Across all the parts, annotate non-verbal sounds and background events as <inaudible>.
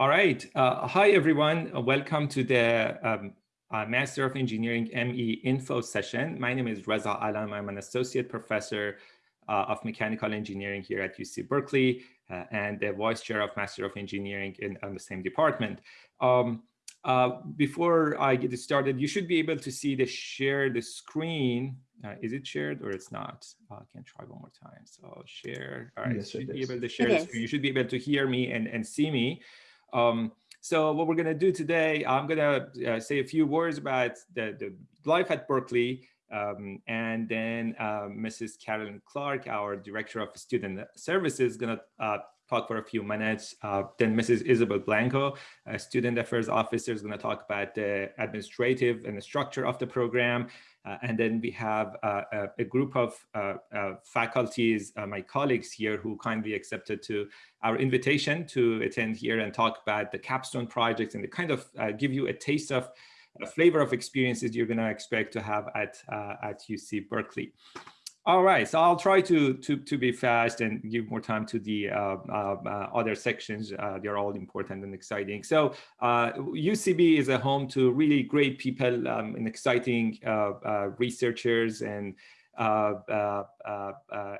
All right. Uh, hi, everyone. Uh, welcome to the um, uh, Master of Engineering ME info session. My name is Reza Alam. I'm an associate professor uh, of mechanical engineering here at UC Berkeley uh, and the vice chair of Master of Engineering in the same department. Um, uh, before I get started, you should be able to see the share the screen. is it shared or it's not? I can try one more time. So share. All right, yes, should be able to share the screen. You should be able to hear me and, and see me. Um, so what we're going to do today, I'm going to uh, say a few words about the, the life at Berkeley, um, and then uh, Mrs. Carolyn Clark, our Director of Student Services, is going to uh, talk for a few minutes. Uh, then Mrs. Isabel Blanco, Student Affairs Officer, is going to talk about the administrative and the structure of the program. Uh, and then we have uh, a, a, group of uh, faculties, my colleagues here who kindly accepted to our invitation to attend here and talk about the capstone project and to kind of give you a taste of a flavor of experiences you're going to expect to have at, at UC Berkeley. All right, so I'll try to to to be fast and give more time to the uh, uh, uh, other sections. Uh, they're all important and exciting. So UCB uh, is a home to really great people um, and exciting uh, researchers and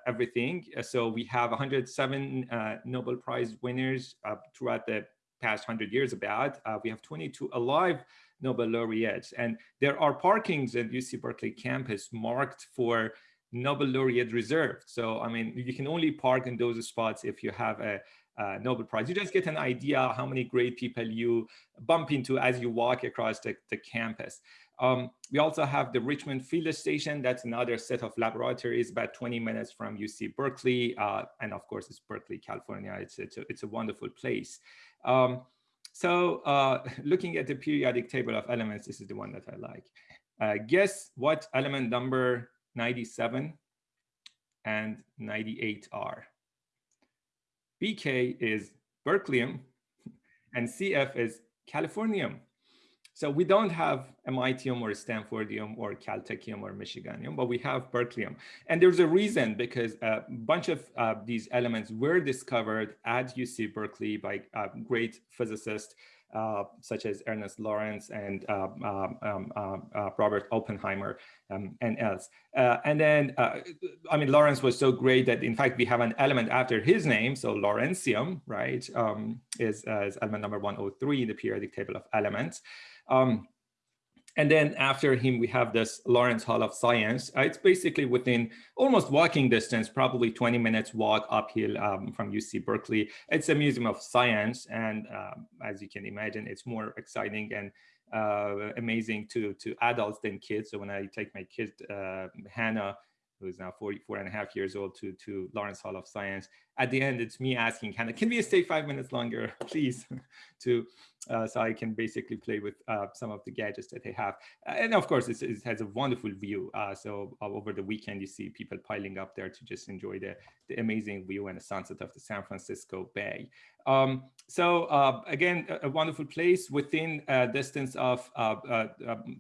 everything. So we have 107 Nobel Prize winners throughout the past 100 years about. we have 22 alive Nobel laureates, and there are parkings at UC Berkeley campus marked for Nobel laureate reserved. So, I mean, you can only park in those spots if you have a, a, Nobel Prize. You just get an idea how many great people you bump into as you walk across the, the campus. Um, we also have the Richmond Field Station. That's another set of laboratories about 20 minutes from UC Berkeley. Uh, and of course, it's Berkeley, California. It's, it's, a, it's a wonderful place. Um, so uh, <laughs> looking at the periodic table of elements, this is the one that I like. Uh, guess what element number 97 and 98 are. BK is berkelium <laughs> and CF is californium. So we don't have MITium or Stanfordium or Caltechium or Michiganium, but we have berkelium. And there's a reason because a bunch of uh, these elements were discovered at UC Berkeley by uh, great physicists uh, such as Ernest Lawrence and uh, um, um, um, uh, Robert Oppenheimer um, and else. Uh, and then, uh, I mean, Lawrence was so great that in fact, we have an element after his name. So Lawrencium, right, um, is, is, element number 103 in the periodic table of elements. And then after him, we have this Lawrence Hall of Science. Uh, it's basically within almost walking distance, probably 20 minutes walk uphill um, from UC Berkeley. It's a museum of science. And um, as you can imagine, it's more exciting and uh, amazing to, to adults than kids. So when I take my kid, uh, Hannah, who's now 44 and a half years old to, to Lawrence Hall of Science. At the end, it's me asking, Hannah, can we stay five minutes longer, <laughs> please, <laughs> to uh, so I can basically play with uh, some of the gadgets that they have. And of course, it has a wonderful view. Uh, so uh, over the weekend, you see people piling up there to just enjoy the, the amazing view and the sunset of the San Francisco Bay. Um, so uh, again, a, a, wonderful place within a distance of uh,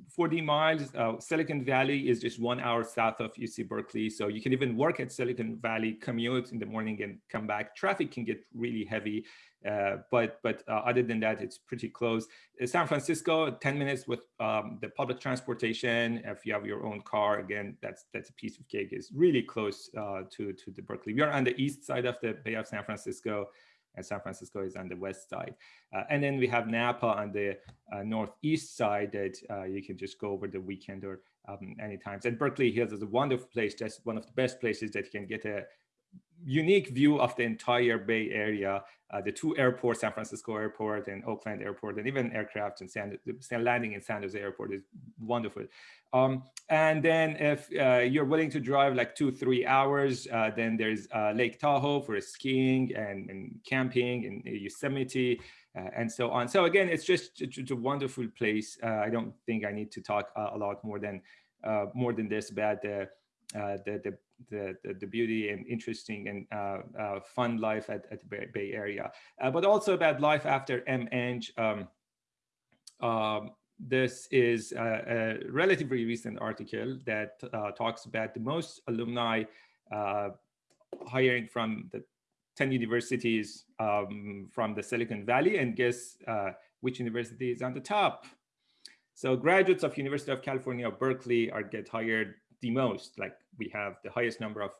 40 miles. Silicon Valley is just one hour south of UC Berkeley. So you can even work at Silicon Valley, commute in the morning and come back. Traffic can get really heavy. Uh, but but uh, other than that, it's pretty close. Uh, San Francisco, 10 minutes with um, the public transportation. If you have your own car, again, that's that's a piece of cake. It's really close uh, to, to the Berkeley. We are on the east side of the Bay of San Francisco, and San Francisco is on the west side. Uh, and then we have Napa on the uh, northeast side that you can just go over the weekend or um, anytime. And Berkeley Hills is a wonderful place. That's one of the best places that you can get a unique view of the entire Bay Area, uh, the two airports, San Francisco Airport and Oakland Airport, and even aircraft and San, landing in San Jose Airport is wonderful. Um, and then if uh, you're willing to drive like two, three hours, uh, then there's uh, Lake Tahoe for skiing and, and camping in Yosemite uh, and so on. So again, it's just it's a wonderful place. Uh, I don't think I need to talk a lot more than more than this about the the, the, the, the, beauty and interesting and uh, uh, fun life at, at the Bay, Area, but also about life after MEng. Um, um, this is a, a, relatively recent article that talks about the most alumni hiring from the 10 universities um, from the Silicon Valley and guess uh, which university is on the top. So graduates of University of California, Berkeley are get hired the most, like we have the highest number of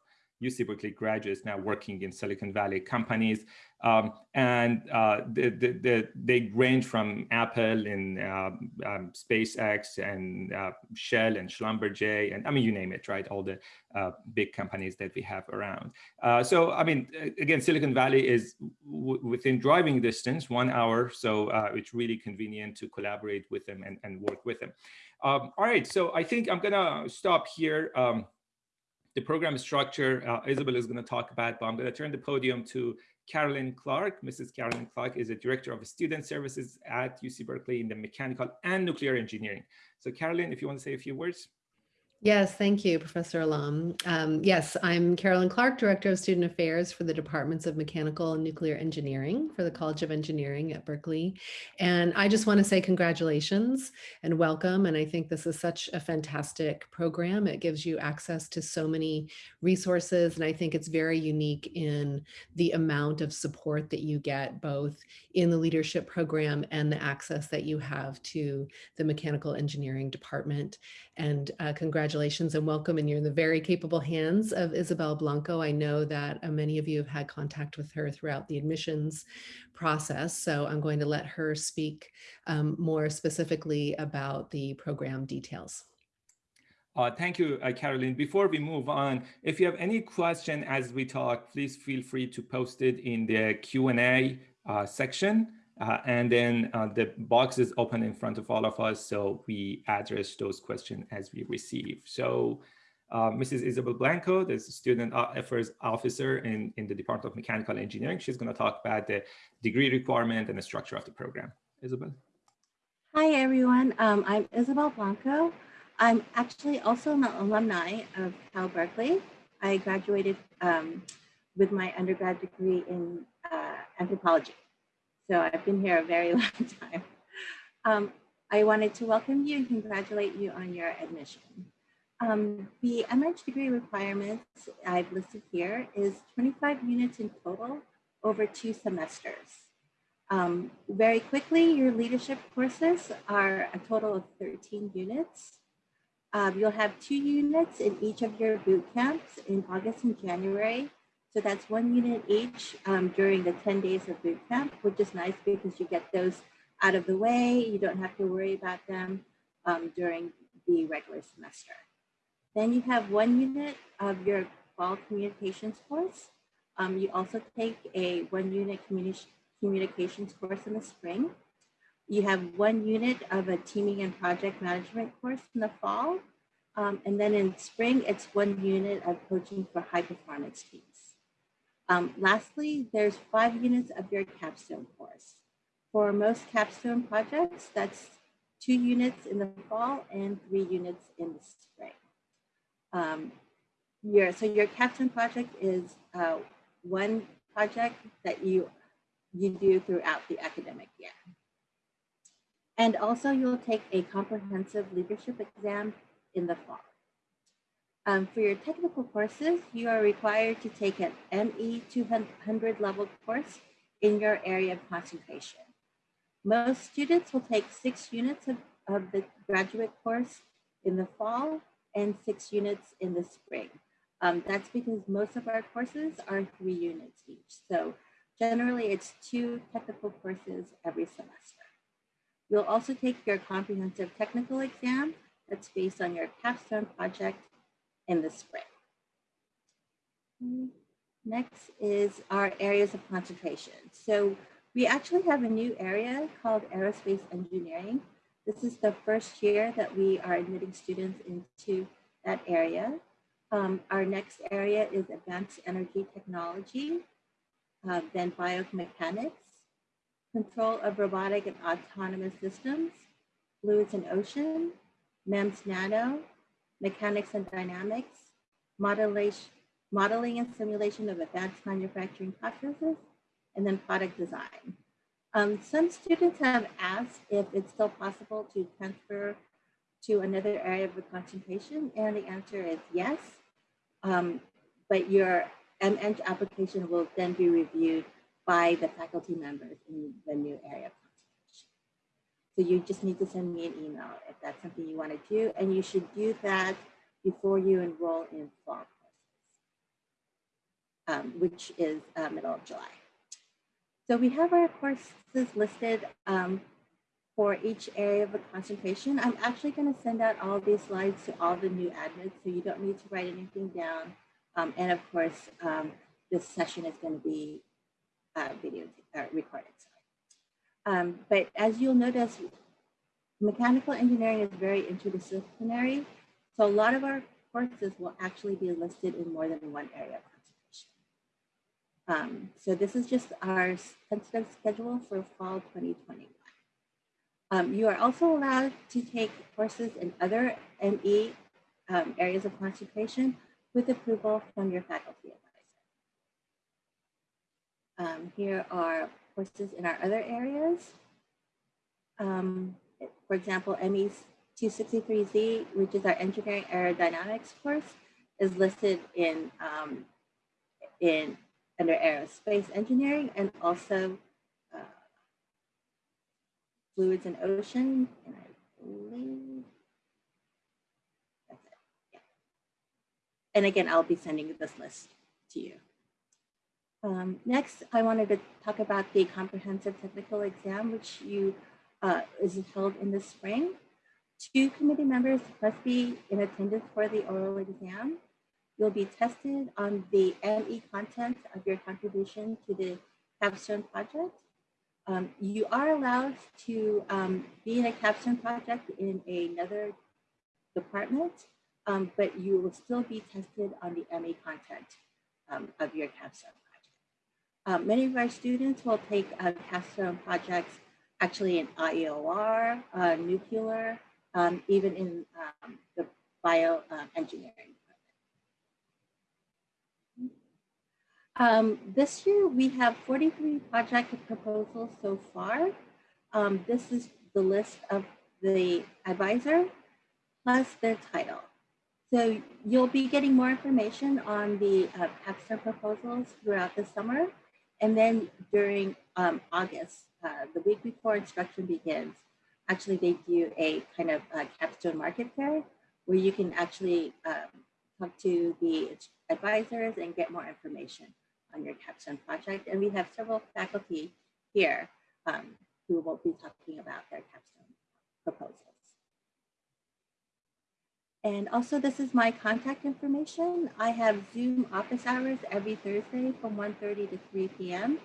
UC Berkeley graduates now working in Silicon Valley companies. Um, and uh, the, the, the, they range from Apple and uh, um, SpaceX and uh, Shell and Schlumberger, and I mean, you name it, right? All the uh, big companies that we have around. Uh, so, I mean, again, Silicon Valley is within driving distance, one hour. So uh, it's really convenient to collaborate with them and, and work with them. Um, all right, so I think I'm gonna stop here. Um, the program structure, uh, Isabel is going to talk about, but I'm going to turn the podium to Carolyn Clark. Mrs. Carolyn Clark is a director of student services at UC Berkeley in the mechanical and nuclear engineering. So Carolyn, if you want to say a few words. Yes, thank you, Professor Alam. Um, yes, I'm Carolyn Clark, Director of Student Affairs for the Departments of Mechanical and Nuclear Engineering for the College of Engineering at Berkeley. And I just want to say congratulations and welcome. And I think this is such a fantastic program. It gives you access to so many resources. And I think it's very unique in the amount of support that you get both in the leadership program and the access that you have to the Mechanical Engineering Department. And uh, congratulations and welcome. And you're in the very capable hands of Isabel Blanco. I know that uh, many of you have had contact with her throughout the admissions process. So I'm going to let her speak um, more specifically about the program details. Uh, thank you, uh, Caroline. Before we move on, if you have any question as we talk, please feel free to post it in the Q&A uh, section. Uh, and then uh, the box is open in front of all of us, so we address those questions as we receive. So uh, Mrs. Isabel Blanco, the student affairs officer in, in the Department of Mechanical Engineering. She's going to talk about the degree requirement and the structure of the program. Isabel. Hi, everyone. Um, I'm Isabel Blanco. I'm actually also an alumni of Cal Berkeley. I graduated um, with my undergrad degree in uh, anthropology. So I've been here a very <laughs> long time. Um, I wanted to welcome you and congratulate you on your admission. Um, the MEng degree requirements I've listed here is 25 units in total over two semesters. Um, very quickly, your leadership courses are a total of 13 units. Um, you'll have two units in each of your boot camps in August and January so that's one unit each um, during the 10 days of boot camp, which is nice because you get those out of the way. You don't have to worry about them um, during the regular semester. Then you have one unit of your fall communications course. Um, you also take a one unit communi communications course in the spring. You have one unit of a teaming and project management course in the fall. Um, and then in spring, it's one unit of coaching for high performance teams. Um, lastly, there's five units of your capstone course. For most capstone projects, that's two units in the fall and three units in the spring. Um, your, so your capstone project is uh, one project that you, you do throughout the academic year. And also you'll take a comprehensive leadership exam in the fall. Um, for your technical courses, you are required to take an ME 200 level course in your area of concentration. Most students will take six units of, of the graduate course in the fall and six units in the spring. Um, that's because most of our courses are three units each. So generally it's two technical courses every semester. You'll also take your comprehensive technical exam that's based on your capstone project in the spring. Next is our areas of concentration. So we actually have a new area called aerospace engineering. This is the first year that we are admitting students into that area. Um, our next area is advanced energy technology, uh, then biomechanics, control of robotic and autonomous systems, fluids and ocean, MEMS nano, mechanics and dynamics, modeling and simulation of advanced manufacturing processes, and then product design. Um, some students have asked if it's still possible to transfer to another area of the concentration, and the answer is yes. Um, but your MEng application will then be reviewed by the faculty members in the new area. So you just need to send me an email if that's something you want to do, and you should do that before you enroll in fall courses, um, which is uh, middle of July. So we have our courses listed um, for each area of the concentration. I'm actually going to send out all these slides to all the new admins, so you don't need to write anything down. Um, and of course, um, this session is going to be uh, video uh, recorded. Um, but as you'll notice, mechanical engineering is very interdisciplinary. So a lot of our courses will actually be listed in more than one area of concentration. Um, so this is just our tentative schedule for fall 2021. Um, you are also allowed to take courses in other ME um, areas of concentration with approval from your faculty advisor. Um, here are courses in our other areas. Um, for example, ME 263Z, which is our engineering aerodynamics course, is listed in, um, in under aerospace engineering and also fluids and ocean, and I believe that's it. Yeah. And again, I'll be sending this list to you. Um, next, I wanted to talk about the comprehensive technical exam, which you uh, is held in the spring. Two committee members must be in attendance for the oral exam. You'll be tested on the ME content of your contribution to the capstone project um, you are allowed to um, be in a capstone project in another department, um, but you will still be tested on the ME content um, of your capstone Um, many of our students will take uh, capstone projects actually in IEOR, uh, nuclear, um, even in the bioengineering Um, this year we have 43 project proposals so far. Um, this is the list of the advisor plus their title. So you'll be getting more information on the uh, capstone proposals throughout the summer. And then during um, August, uh, the week before instruction begins, actually they do a kind of uh, capstone market fair where you can actually um, talk to the advisors and get more information on your capstone project. And we have several faculty here um, who will be talking about their capstone proposals. And also this is my contact information. I have Zoom office hours every Thursday from 1.30 to 3 p.m.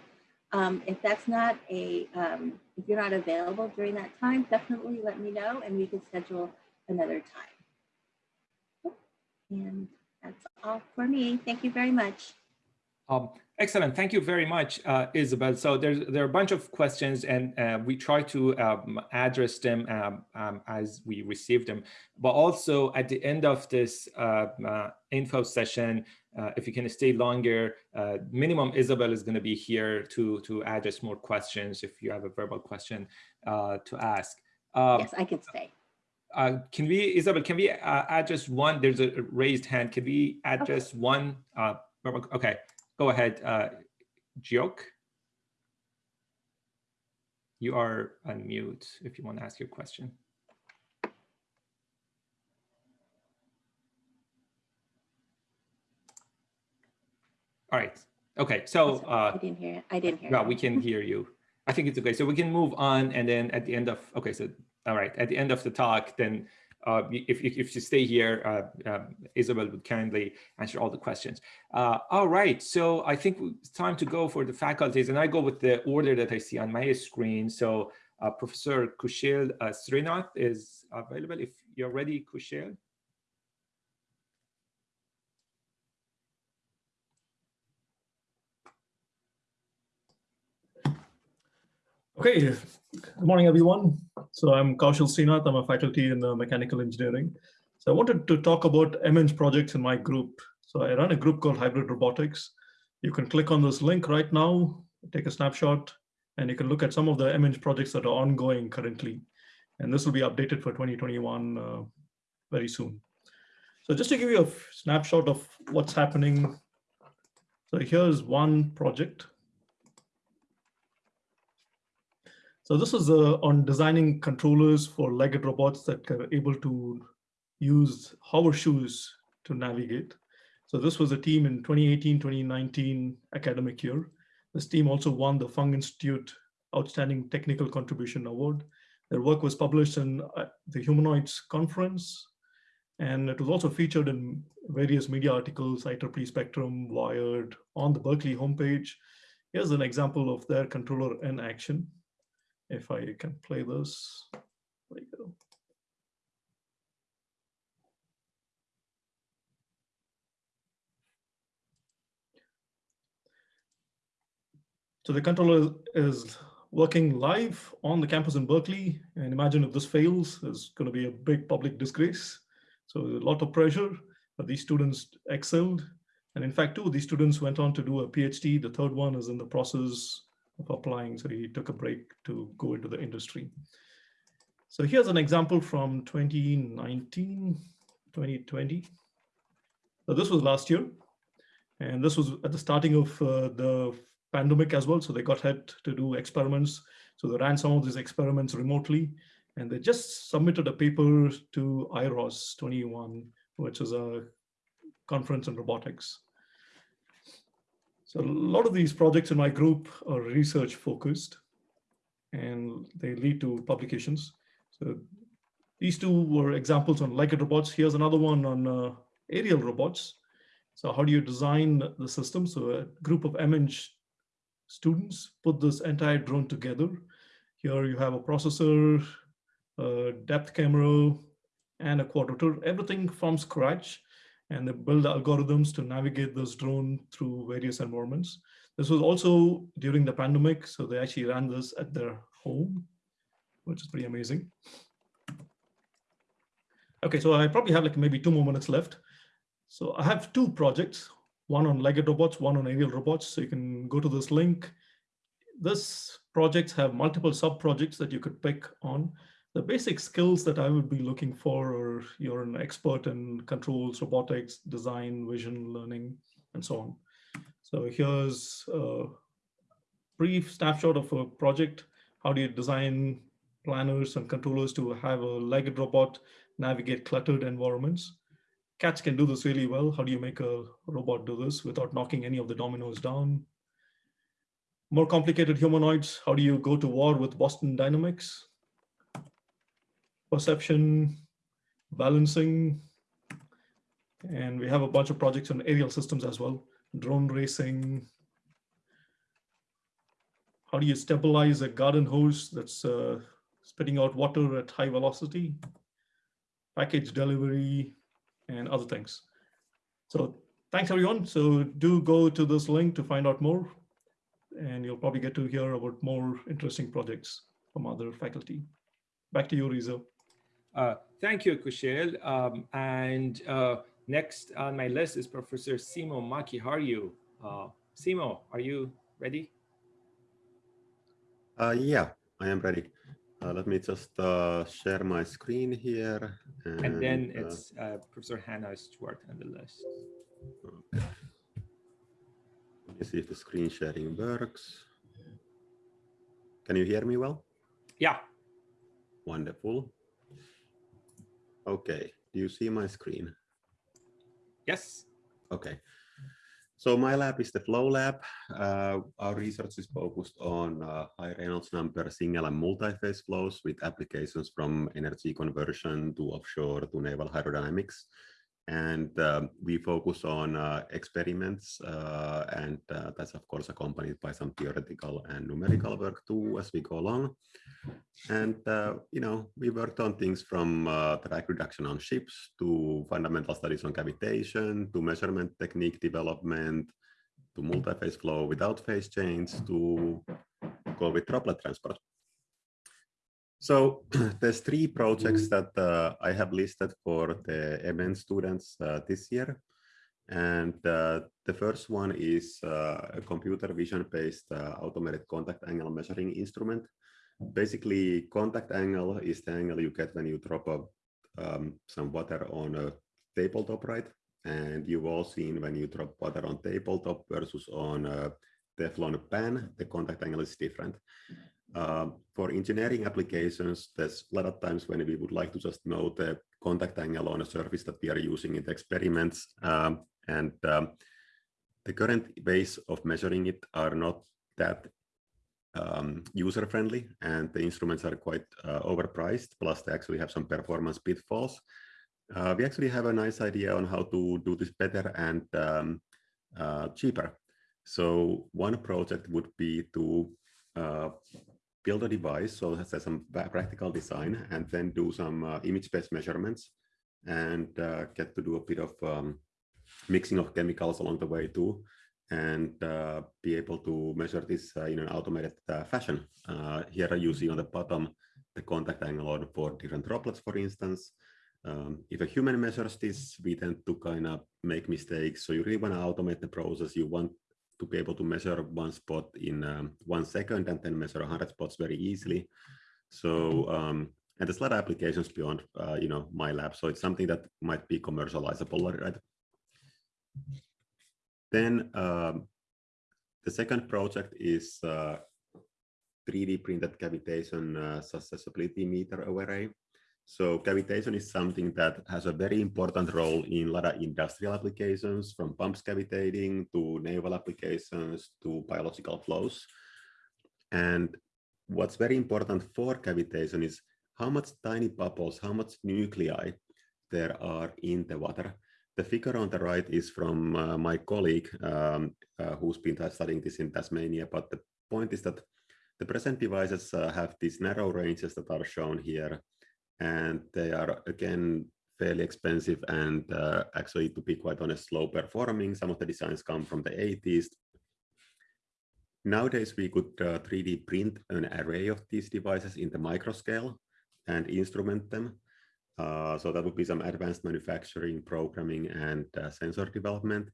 Um, if that's not a, um, if you're not available during that time, definitely let me know and we can schedule another time. And that's all for me. Thank you very much. Um, excellent. Thank you very much, uh, Isabel. So there's there are a bunch of questions and uh, we try to um, address them um, um as we receive them. But also at the end of this uh, uh info session, uh, if you can stay longer, uh, minimum Isabel is going to be here to, to address more questions if you have a verbal question to ask. Um, yes, I can stay. Uh, can we, Isabel, can we uh, address one, there's a raised hand. Can we address okay. one? Uh, okay, Go ahead, uh. You are on mute if you want to ask your question. All right. Okay. So uh, I didn't hear. It. I didn't hear. Yeah, we can hear you. I think it's okay. So we can move on, and then at the end of okay. So all right. At the end of the talk, then uh, if, if you stay here, uh, uh, Isabel would kindly answer all the questions. Uh, all right, so I think it's time to go for the faculties and I go with the order that I see on my screen. So uh, Professor Koushil Sreenath is available. If you're ready, Koushil. Okay, good morning, everyone. So I'm Koushil Sreenath. I'm a faculty in uh, mechanical engineering. So I wanted to talk about MEng projects in my group. So I run a group called Hybrid Robotics. You can click on this link right now, take a snapshot, and you can look at some of the MEng projects that are ongoing currently. And this will be updated for 2021 uh, very soon. So just to give you a snapshot of what's happening. So here's one project. So this is uh, on designing controllers for legged robots that are able to use hover shoes to navigate. So this was a team in 2018, 2019 academic year. This team also won the Fung Institute Outstanding Technical Contribution Award. Their work was published in uh, the Humanoids Conference, and it was also featured in various media articles, IEEE Spectrum, Wired, on the Berkeley homepage. Here's an example of their controller in action. If I can play this, there you go. So the controller is working live on the campus in Berkeley. And imagine if this fails, it's going to be a big public disgrace. So a lot of pressure, but these students excelled. And in fact, two of these students went on to do a PhD. The third one is in the process of applying. So he took a break to go into the industry. So here's an example from 2019, 2020. So this was last year. And this was at the starting of uh, the pandemic as well. So they got ahead to do experiments. So they ran some of these experiments remotely and they just submitted a paper to IROS 21, which is a conference on robotics. So a lot of these projects in my group are research focused and they lead to publications. So these two were examples on legged robots. Here's another one on uh, aerial robots. So how do you design the system? So a group of MEng students put this entire drone together. Here you have a processor, a depth camera, and a quadrotor, everything from scratch. And they build algorithms to navigate those drone through various environments. This was also during the pandemic, so they actually ran this at their home, which is pretty amazing. Okay, so I probably have like maybe two more minutes left. So I have two projects one on legged robots, one on aerial robots. So you can go to this link. This projects have multiple sub-projects that you could pick on. The basic skills that I would be looking for are you're an expert in controls, robotics, design, vision, learning, and so on. So here's a brief snapshot of a project. How do you design planners and controllers to have a legged robot navigate cluttered environments? cats can do this really well. How do you make a robot do this without knocking any of the dominoes down? More complicated humanoids, how do you go to war with Boston Dynamics? Perception, balancing, and we have a bunch of projects on aerial systems as well. Drone racing. How do you stabilize a garden hose that's uh, spitting out water at high velocity? Package delivery, and other things. So thanks everyone. So do go to this link to find out more and you'll probably get to hear about more interesting projects from other faculty. Back to you, Reza. Uh, thank you, Koushil. Um, and uh, next on my list is Professor Simo Maki. Makiharju. Uh, Simo, are you ready? Uh, yeah, I am ready. Uh, let me just uh, share my screen here. And, and then it's uh, Professor Hannah Stewart on the list. Okay. Let me see if the screen sharing works. Can you hear me well? Yeah. Wonderful. Okay, do you see my screen? Yes. Okay. So my lab is the Flow Lab. Uh, our research is focused on uh, high Reynolds number single and multi-phase flows with applications from energy conversion to offshore to naval hydrodynamics and um, we focus on uh, experiments uh, and uh, that's of course accompanied by some theoretical and numerical work too as we go along. And uh, you know we worked on things from uh, drag reduction on ships to fundamental studies on cavitation to measurement technique development to multi-phase flow without phase change to go with droplet transport so <clears throat> there's three projects that uh, I have listed for the MEng students uh, this year. And uh, the first one is uh, a computer vision based uh, automated contact angle measuring instrument. Basically, contact angle is the angle you get when you drop a, um, some water on a tabletop, right? And you've all seen when you drop water on tabletop versus on a Teflon pan, the contact angle is different. Uh, for engineering applications, there's a lot of times when we would like to just know the contact angle on a surface that we are using in the experiments. Um, and um, the current ways of measuring it are not that um, user-friendly and the instruments are quite uh, overpriced, plus they actually have some performance pitfalls. Uh, we actually have a nice idea on how to do this better and um, uh, cheaper. So one project would be to uh, build a device, so it has some practical design, and then do some uh, image-based measurements and uh, get to do a bit of um, mixing of chemicals along the way too, and uh, be able to measure this uh, in an automated uh, fashion. Uh, here you see on the bottom the contact angle for different droplets, for instance. Um, if a human measures this, we tend to kind of make mistakes. So you really want to automate the process. You want to be able to measure one spot in um, one second and then measure 100 spots very easily. So, um, and there's a lot of applications beyond, uh, you know, my lab. So it's something that might be commercializable, right? Then um, the second project is uh, 3D printed cavitation uh, susceptibility meter array. So cavitation is something that has a very important role in a lot of industrial applications, from pumps cavitating to naval applications to biological flows. And what's very important for cavitation is how much tiny bubbles, how much nuclei there are in the water. The figure on the right is from uh, my colleague um, uh, who's been studying this in Tasmania, but the point is that the present devices uh, have these narrow ranges that are shown here and they are again fairly expensive and uh, actually to be quite honest slow performing. Some of the designs come from the 80s nowadays we could uh, 3d print an array of these devices in the micro scale and instrument them. Uh, so that would be some advanced manufacturing programming and uh, sensor development.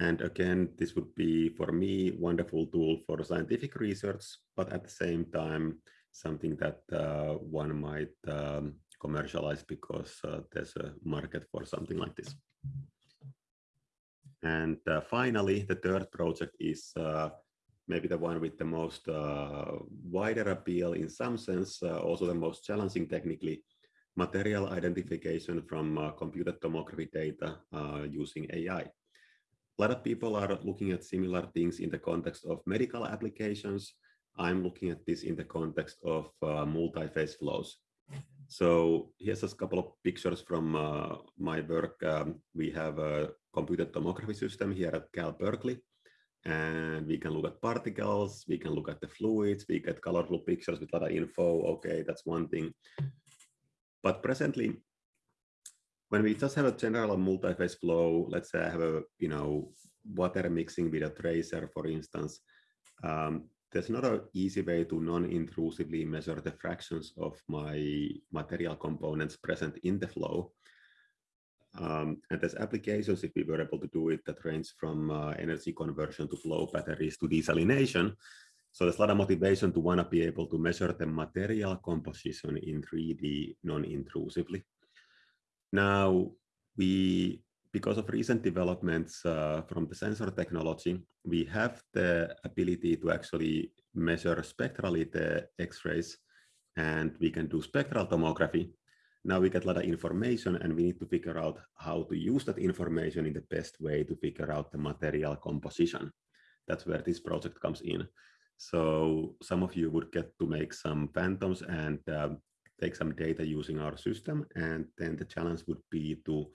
And again this would be for me wonderful tool for scientific research but at the same time something that uh, one might um, commercialize because uh, there's a market for something like this. And uh, finally, the third project is uh, maybe the one with the most uh, wider appeal in some sense, uh, also the most challenging technically, material identification from computed tomography data using AI. A lot of people are looking at similar things in the context of medical applications, I'm looking at this in the context of uh, multi-phase flows. So here's a couple of pictures from uh, my work. Um, we have a computed tomography system here at Cal Berkeley, and we can look at particles, we can look at the fluids, we get colorful pictures with a lot of info. Okay, that's one thing. But presently, when we just have a general multi-phase flow, let's say I have a, you know, water mixing with a tracer, for instance, um, there's not an easy way to non-intrusively measure the fractions of my material components present in the flow. Um, and there's applications, if we were able to do it, that range from uh, energy conversion to flow batteries to desalination. So there's a lot of motivation to want to be able to measure the material composition in 3D non-intrusively. Now, we because of recent developments uh, from the sensor technology, we have the ability to actually measure spectrally the X-rays and we can do spectral tomography. Now we get a lot of information and we need to figure out how to use that information in the best way to figure out the material composition. That's where this project comes in. So some of you would get to make some phantoms and uh, take some data using our system. And then the challenge would be to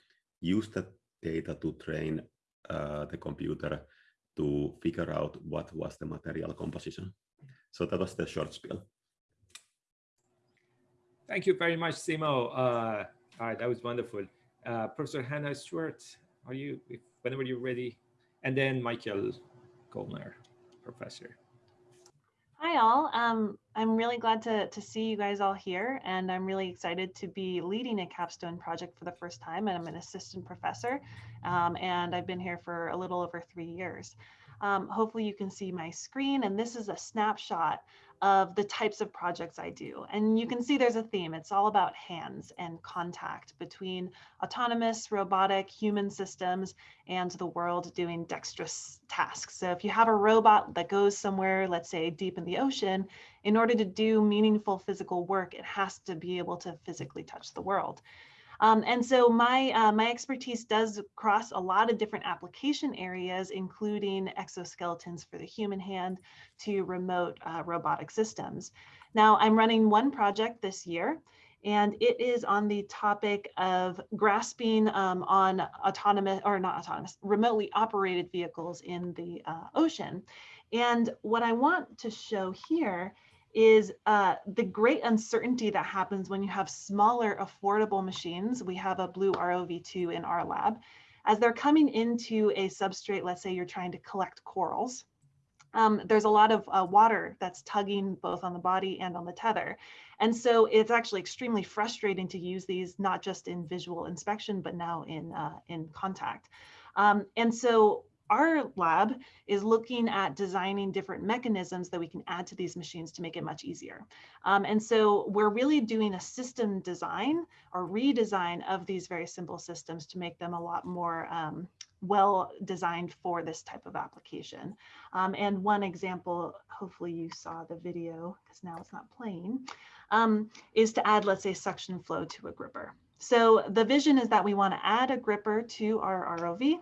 use that data to train uh, the computer to figure out what was the material composition. So that was the short spiel. Thank you very much, Simo. Uh, all right, that was wonderful. Uh, Professor Hannah Stewart, are you, whenever you're ready, and then Michael Gollner, professor. Hi all. Um, I'm really glad to, to see you guys all here and I'm really excited to be leading a capstone project for the first time and I'm an assistant professor um, and I've been here for a little over three years. Um, hopefully you can see my screen and this is a snapshot of the types of projects I do. And you can see there's a theme. It's all about hands and contact between autonomous, robotic, human systems and the world doing dexterous tasks. So if you have a robot that goes somewhere, let's say deep in the ocean, in order to do meaningful physical work, it has to be able to physically touch the world. Um, and so my, uh, my expertise does cross a lot of different application areas, including exoskeletons for the human hand to remote uh, robotic systems. Now I'm running one project this year and it is on the topic of grasping um, on autonomous or not autonomous, remotely operated vehicles in the uh, ocean. And what I want to show here is uh, the great uncertainty that happens when you have smaller affordable machines. We have a BlueROV2 in our lab. As they're coming into a substrate, let's say you're trying to collect corals, um, there's a lot of uh, water that's tugging both on the body and on the tether. And so it's actually extremely frustrating to use these, not just in visual inspection, but now in, uh, in contact. Um, and so our lab is looking at designing different mechanisms that we can add to these machines to make it much easier. Um, and so we're really doing a system design or redesign of these very simple systems to make them a lot more um, well designed for this type of application. Um, and one example, hopefully you saw the video because now it's not playing, um, is to add, let's say, suction flow to a gripper. So the vision is that we want to add a gripper to our ROV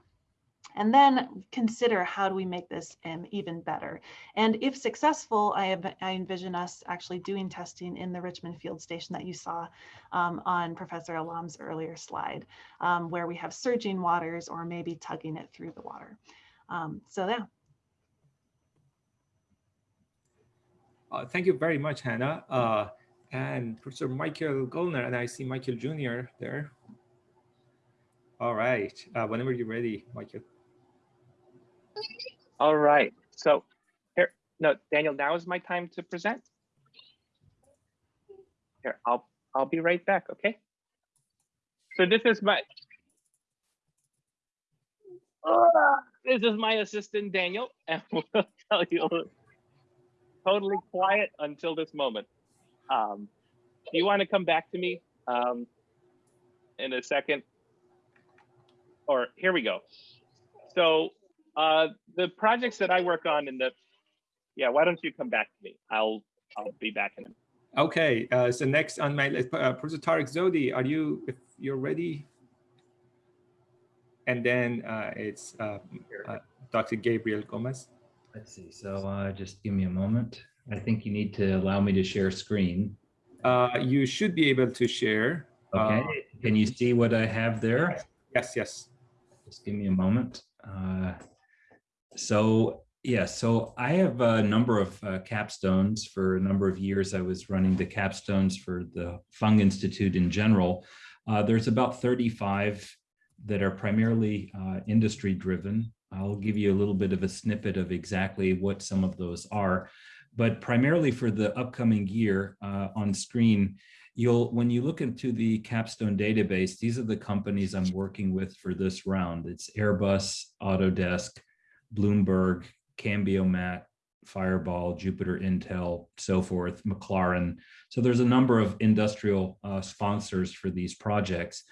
and then consider how do we make this um, even better. And if successful, I, have, I envision us actually doing testing in the Richmond Field Station that you saw um, on Professor Alam's earlier slide, um, where we have surging waters or maybe tugging it through the water. Um, so yeah. Uh, thank you very much, Hannah. Uh, and Professor Michael Gollner, and I see Michael Jr. there. All right, uh, whenever you're ready, Michael. All right. So here, no, Daniel, now is my time to present. Here, I'll I'll be right back, okay? So this is my uh, this is my assistant Daniel, and <laughs> we'll tell you totally quiet until this moment. Um, do you want to come back to me um, in a second? Or here we go. So uh, the projects that I work on in the, yeah, why don't you come back to me? I'll, I'll be back in a minute. Okay, uh, so next on my list, uh, Professor Tarek Zohdi, are you, if you're ready? And then uh, it's uh, uh, Dr. Gabriel Gomes. Let's see, so uh, just give me a moment. I think you need to allow me to share screen. Uh, you should be able to share. Okay, uh, can you see what I have there? Yes, yes. Just give me a moment. So yeah, so I have a number of uh, capstones. For a number of years, I was running the capstones for the Fung Institute in general. Uh, there's about 35 that are primarily uh, industry driven. I'll give you a little bit of a snippet of exactly what some of those are. But primarily for the upcoming year uh, on screen, you'll when you look into the capstone database, these are the companies I'm working with for this round. It's Airbus, Autodesk, Bloomberg, Cambiomat, Fireball, Jupiter Intel, so forth, McLaren. So there's a number of industrial uh, sponsors for these projects.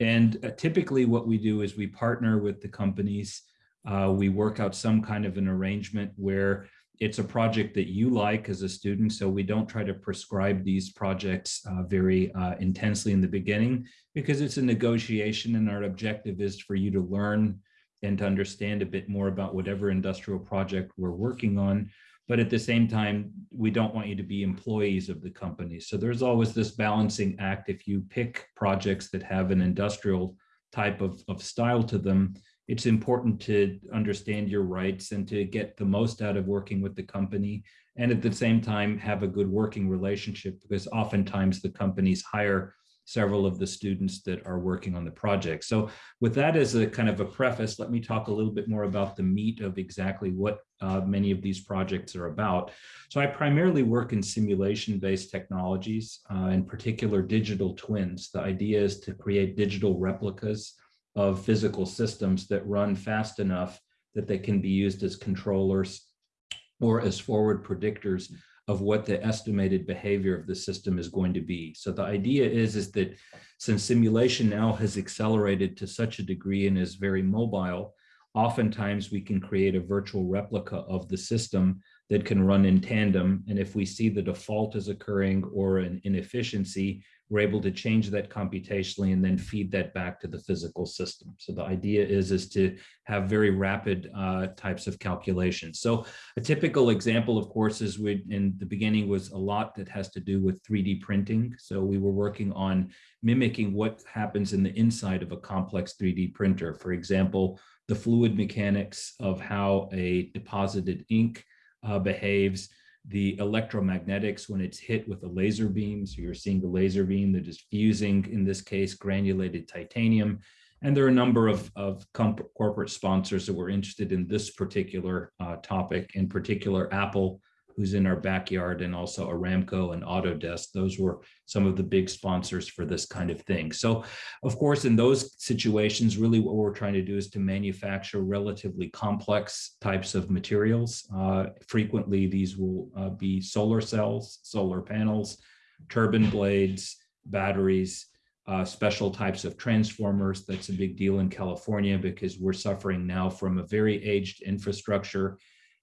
And uh, typically what we do is we partner with the companies. Uh, we work out some kind of an arrangement where it's a project that you like as a student. So we don't try to prescribe these projects uh, very uh, intensely in the beginning because it's a negotiation and our objective is for you to learn and to understand a bit more about whatever industrial project we're working on. But at the same time, we don't want you to be employees of the company. So there's always this balancing act. If you pick projects that have an industrial type of, of style to them, it's important to understand your rights and to get the most out of working with the company and at the same time have a good working relationship because oftentimes the companies hire several of the students that are working on the project. So with that as a kind of a preface, let me talk a little bit more about the meat of exactly what uh, many of these projects are about. So I primarily work in simulation-based technologies, uh, in particular digital twins. The idea is to create digital replicas of physical systems that run fast enough that they can be used as controllers or as forward predictors of what the estimated behavior of the system is going to be. So the idea is, is that since simulation now has accelerated to such a degree and is very mobile, oftentimes we can create a virtual replica of the system that can run in tandem. And if we see the default is occurring or an inefficiency, we're able to change that computationally and then feed that back to the physical system. So the idea is, is to have very rapid uh, types of calculations. So a typical example, of course, is we in the beginning was a lot that has to do with 3D printing. So we were working on mimicking what happens in the inside of a complex 3D printer. For example, the fluid mechanics of how a deposited ink uh, behaves, the electromagnetics when it's hit with a laser beam. So you're seeing the laser beam that is fusing, in this case, granulated titanium. And there are a number of, of corporate sponsors that were interested in this particular uh, topic, in particular Apple who's in our backyard, and also Aramco and Autodesk. Those were some of the big sponsors for this kind of thing. So of course, in those situations, really what we're trying to do is to manufacture relatively complex types of materials. Uh, frequently, these will uh, be solar cells, solar panels, turbine blades, batteries, uh, special types of transformers. That's a big deal in California because we're suffering now from a very aged infrastructure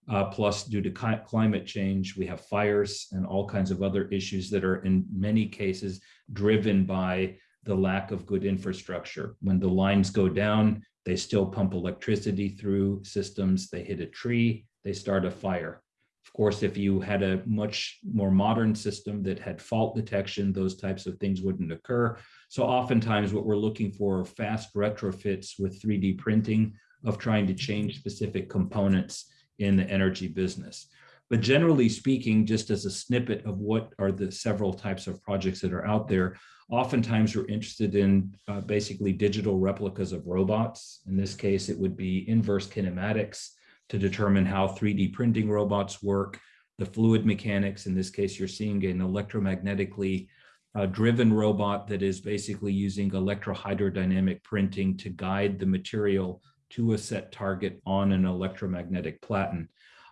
uh, plus, due to climate change, we have fires and all kinds of other issues that are in many cases driven by the lack of good infrastructure. When the lines go down, they still pump electricity through systems. They hit a tree, they start a fire. Of course, if you had a much more modern system that had fault detection, those types of things wouldn't occur. So oftentimes what we're looking for are fast retrofits with 3D printing of trying to change specific components in the energy business. But generally speaking, just as a snippet of what are the several types of projects that are out there, oftentimes we're interested in uh, basically digital replicas of robots. In this case, it would be inverse kinematics to determine how 3D printing robots work, the fluid mechanics. In this case, you're seeing an electromagnetically uh, driven robot that is basically using electrohydrodynamic printing to guide the material to a set target on an electromagnetic platen.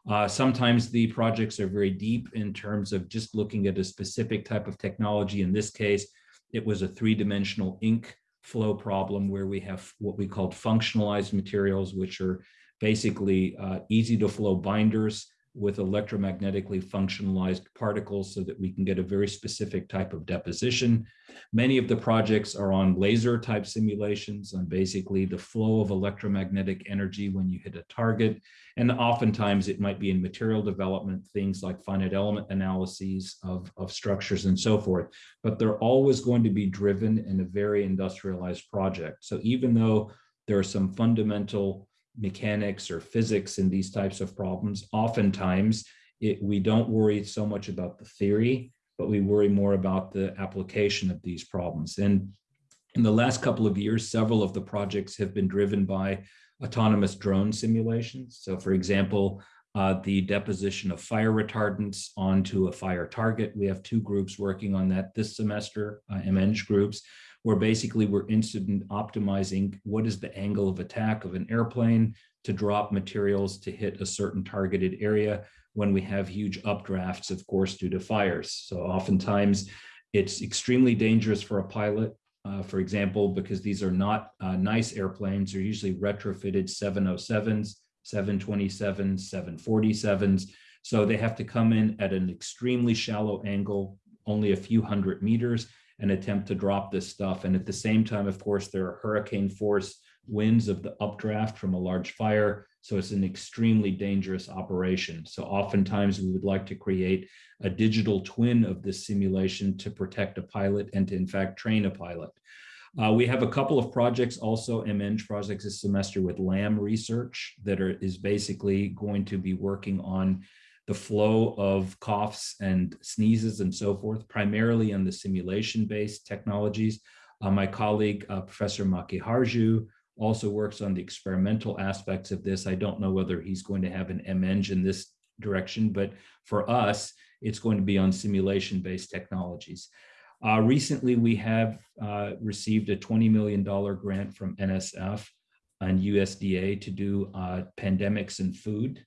Uh, sometimes the projects are very deep in terms of just looking at a specific type of technology. In this case, it was a three-dimensional ink flow problem where we have what we called functionalized materials, which are basically uh, easy to flow binders with electromagnetically functionalized particles so that we can get a very specific type of deposition. Many of the projects are on laser type simulations on basically the flow of electromagnetic energy when you hit a target. And oftentimes it might be in material development, things like finite element analyses of, of structures and so forth, but they're always going to be driven in a very industrialized project. So even though there are some fundamental mechanics or physics in these types of problems, oftentimes it, we don't worry so much about the theory, but we worry more about the application of these problems. And in the last couple of years, several of the projects have been driven by autonomous drone simulations. So for example, uh, the deposition of fire retardants onto a fire target. We have two groups working on that this semester, uh, MEng groups, where basically we're interested in optimizing what is the angle of attack of an airplane to drop materials to hit a certain targeted area when we have huge updrafts, of course, due to fires. So oftentimes it's extremely dangerous for a pilot, uh, for example, because these are not uh, nice airplanes. They're usually retrofitted 707s, 727s, 747s. So they have to come in at an extremely shallow angle, only a few hundred meters, and attempt to drop this stuff. And at the same time, of course, there are hurricane force winds of the updraft from a large fire. So it's an extremely dangerous operation. So oftentimes we would like to create a digital twin of this simulation to protect a pilot and to in fact train a pilot. Uh, we have a couple of projects also, MEng projects this semester with LAM research that are, is basically going to be working on the flow of coughs and sneezes and so forth, primarily on the simulation-based technologies. Uh, my colleague, uh, Professor Makiharju, also works on the experimental aspects of this. I don't know whether he's going to have an MEng in this direction, but for us, it's going to be on simulation-based technologies. Uh, recently, we have uh, received a $20 million grant from NSF and USDA to do uh, pandemics and food.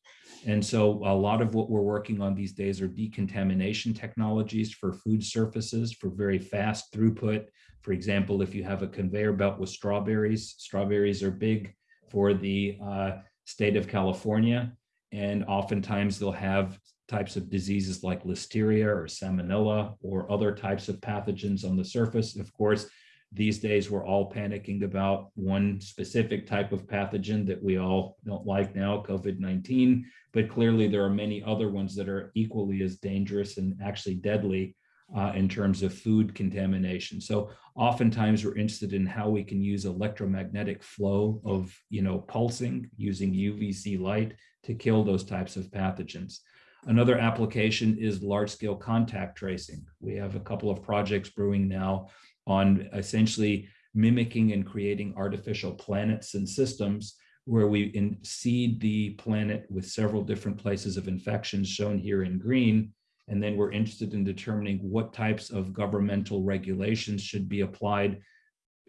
And so a lot of what we're working on these days are decontamination technologies for food surfaces for very fast throughput. For example, if you have a conveyor belt with strawberries, strawberries are big for the uh, state of California. And oftentimes they'll have types of diseases like listeria or salmonella or other types of pathogens on the surface. Of course, these days we're all panicking about one specific type of pathogen that we all don't like now, COVID-19, but clearly there are many other ones that are equally as dangerous and actually deadly uh, in terms of food contamination. So oftentimes we're interested in how we can use electromagnetic flow of, you know, pulsing using UVC light to kill those types of pathogens. Another application is large scale contact tracing. We have a couple of projects brewing now on essentially mimicking and creating artificial planets and systems where we seed the planet with several different places of infections shown here in green. And then we're interested in determining what types of governmental regulations should be applied,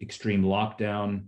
extreme lockdown,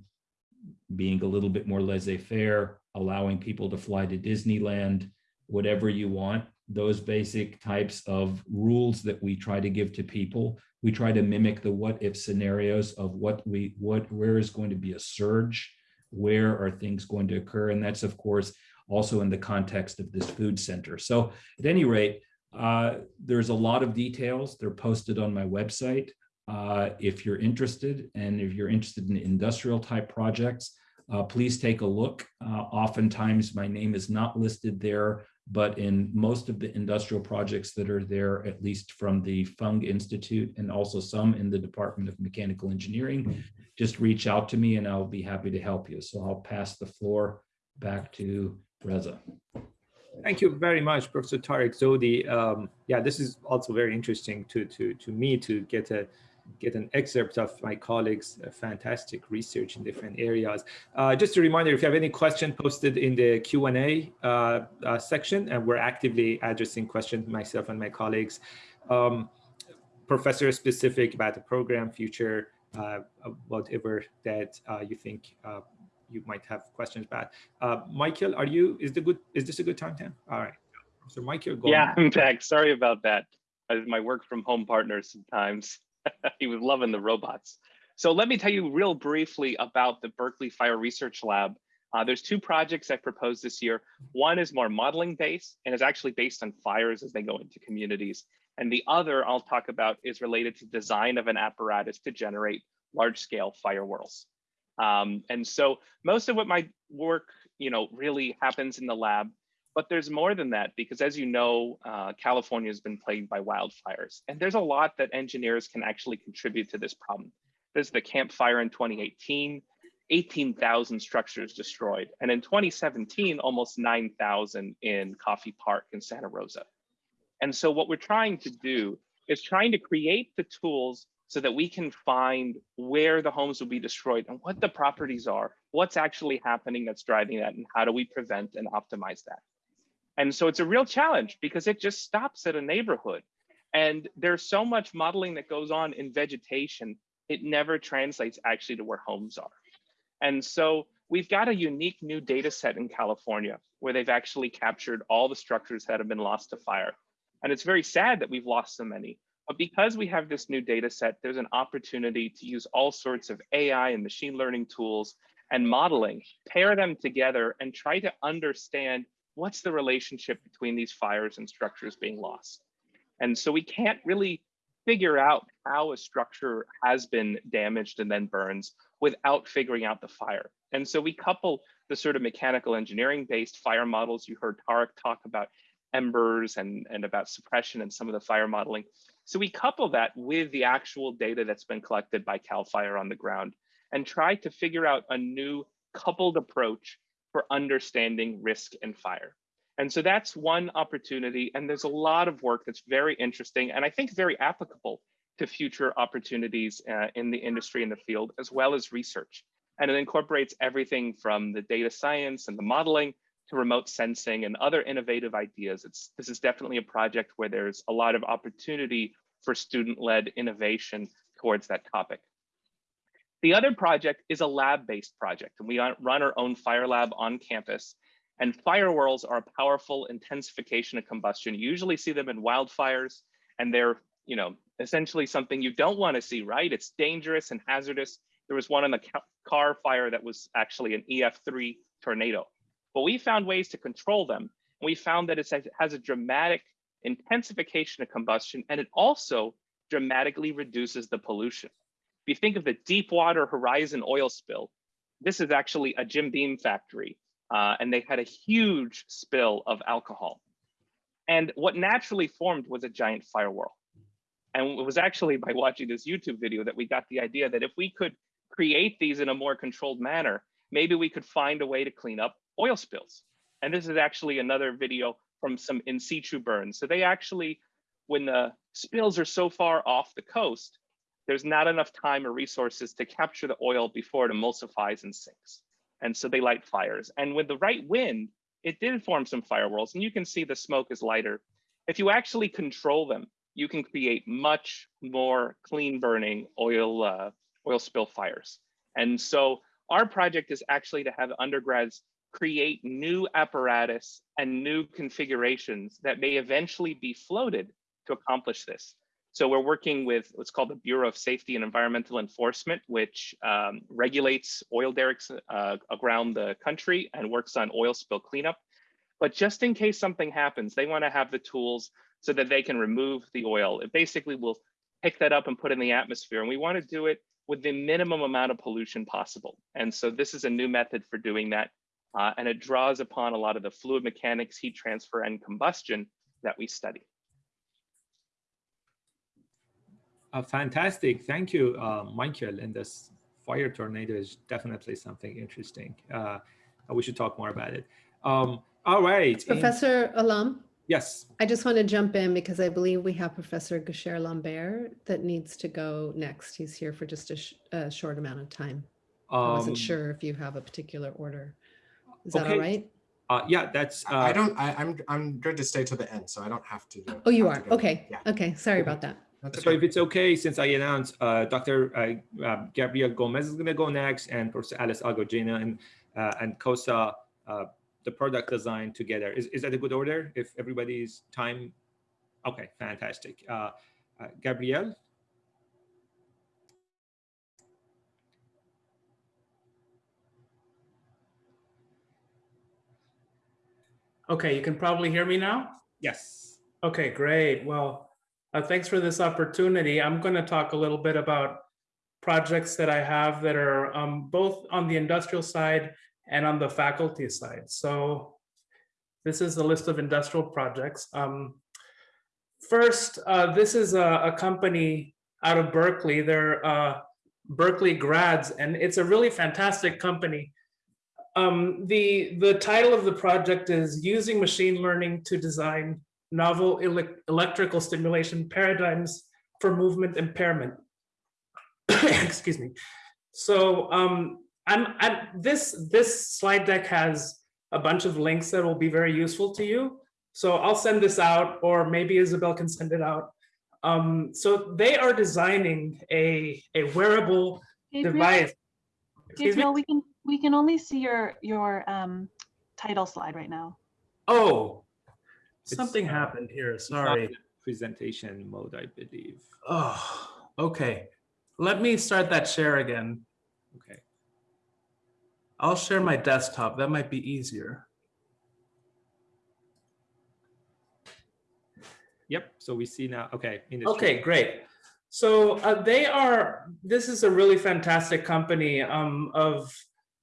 being a little bit more laissez-faire, allowing people to fly to Disneyland, whatever you want, those basic types of rules that we try to give to people. We try to mimic the what if scenarios of what we, what, where is going to be a surge, where are things going to occur? And that's of course also in the context of this food center. So at any rate, uh, there's a lot of details. They're posted on my website. Uh, if you're interested and if you're interested in industrial type projects, uh, please take a look. Uh, oftentimes my name is not listed there but in most of the industrial projects that are there, at least from the Fung Institute and also some in the Department of Mechanical Engineering, just reach out to me and I'll be happy to help you. So I'll pass the floor back to Reza. Thank you very much, Professor Tarek Zohdi. Um, yeah, this is also very interesting to, to, to me to get a get an excerpt of my colleagues' uh, fantastic research in different areas. Uh, just a reminder, if you have any question posted in the Q&A uh, uh, section, and we're actively addressing questions myself and my colleagues, um, professor specific about the program, future, uh, whatever that uh, you think you might have questions about. Michael, are you, is the good, is this a good time, Tim? All right. So Michael, go Yeah, on. I'm back. Sorry about that. My work from home partner sometimes. <laughs> he was loving the robots. So let me tell you real briefly about the Berkeley Fire Research Lab. Uh, there's two projects I've proposed this year. One is more modeling based and is actually based on fires as they go into communities. And the other I'll talk about is related to design of an apparatus to generate large scale fire whirls. Um, and so most of what my work, you know, really happens in the lab. But there's more than that because as you know, uh, California has been plagued by wildfires. And there's a lot that engineers can actually contribute to this problem. There's the Camp Fire in 2018, 18,000 structures destroyed. And in 2017, almost 9,000 in Coffey Park in Santa Rosa. And so what we're trying to do is trying to create the tools so that we can find where the homes will be destroyed and what the properties are, what's actually happening that's driving that, and how do we prevent and optimize that. And so it's a real challenge because it just stops at a neighborhood. And there's so much modeling that goes on in vegetation, it never translates actually to where homes are. And so we've got a unique new data set in California where they've actually captured all the structures that have been lost to fire. And it's very sad that we've lost so many. But because we have this new data set, there's an opportunity to use all sorts of AI and machine learning tools and modeling, pair them together and try to understand what's the relationship between these fires and structures being lost? And so we can't really figure out how a structure has been damaged and then burns without figuring out the fire. And so we couple the sort of mechanical engineering based fire models. You heard Tarek talk about embers and, and about suppression and some of the fire modeling. So we couple that with the actual data that's been collected by CAL FIRE on the ground and try to figure out a new coupled approach for understanding risk and fire. And so that's one opportunity. And there's a lot of work that's very interesting and I think very applicable to future opportunities uh, in the industry in the field, as well as research. And it incorporates everything from the data science and the modeling to remote sensing and other innovative ideas. It's, this is definitely a project where there's a lot of opportunity for student-led innovation towards that topic. The other project is a lab-based project, and we run our own fire lab on campus. And fire whirls are a powerful intensification of combustion. You usually see them in wildfires, and they're, you know, essentially something you don't want to see, right? It's dangerous and hazardous. There was one in the Carr Fire that was actually an EF3 tornado. But we found ways to control them. And we found that it has a dramatic intensification of combustion, and it also dramatically reduces the pollution. If you think of the Deepwater Horizon oil spill, this is actually a Jim Beam factory, uh, and they had a huge spill of alcohol. And what naturally formed was a giant fire whirl. And it was actually by watching this YouTube video that we got the idea that if we could create these in a more controlled manner, maybe we could find a way to clean up oil spills. And this is actually another video from some in situ burns. So they actually, when the spills are so far off the coast, there's not enough time or resources to capture the oil before it emulsifies and sinks. And so they light fires. And with the right wind, it did form some fire whirls. And you can see the smoke is lighter. If you actually control them, you can create much more clean burning oil, uh, oil spill fires. And so our project is actually to have undergrads create new apparatus and new configurations that may eventually be floated to accomplish this. So we're working with what's called the Bureau of Safety and Environmental Enforcement, which um, regulates oil derricks uh, around the country and works on oil spill cleanup. But just in case something happens, they want to have the tools so that they can remove the oil. It basically will pick that up and put in the atmosphere. And we want to do it with the minimum amount of pollution possible. And so this is a new method for doing that. Uh, and it draws upon a lot of the fluid mechanics, heat transfer, and combustion that we study. Uh, fantastic. Thank you, uh, Michael. And this fire tornado is definitely something interesting. Uh, we should talk more about it. Um, all right. Professor and, Alam? Yes. I just want to jump in because I believe we have Professor Goucher Lambert that needs to go next. He's here for just a, sh a short amount of time. Um, I wasn't um, sure if you have a particular order. Is that all right? Uh, yeah, that's. Uh, I don't. I, am I'm, I'm good to stay to the end, so I don't have to. oh, you are. Okay. Yeah. Okay. Sorry about that. That's so okay. if it's okay, since I announced uh, Dr. Uh, uh, Gabriel Gomes is going to go next, and Professor Alice Agogino and uh, and Kosa, uh, the product design together. Is is that a good order? If everybody's time, okay, fantastic. Uh, Gabriel. Okay, you can probably hear me now? Yes. Okay, great. Well, uh, thanks for this opportunity. I'm going to talk a little bit about projects that I have that are um, both on the industrial side and on the faculty side. So this is a list of industrial projects. Um, first, uh, this is a, a, company out of Berkeley. They're uh, Berkeley grads, and it's a really fantastic company. Um, the, the title of the project is Using Machine Learning to Design Novel ele Electrical Stimulation Paradigms for Movement Impairment. <coughs> Excuse me. So um, I'm, I'm, this, this slide deck has a bunch of links that will be very useful to you. So I'll send this out, or maybe Isabel can send it out. Um, so they are designing a, a wearable Gabriel, device. Gabriel, we can we can only see your your um, title slide right now. Oh, something uh, happened here. Sorry. Presentation mode, I believe. Oh, okay. Let me start that share again. Okay. I'll share my desktop. That might be easier. Yep. So we see now. Okay. Okay, great. So uh, they are. This is a really fantastic company um, of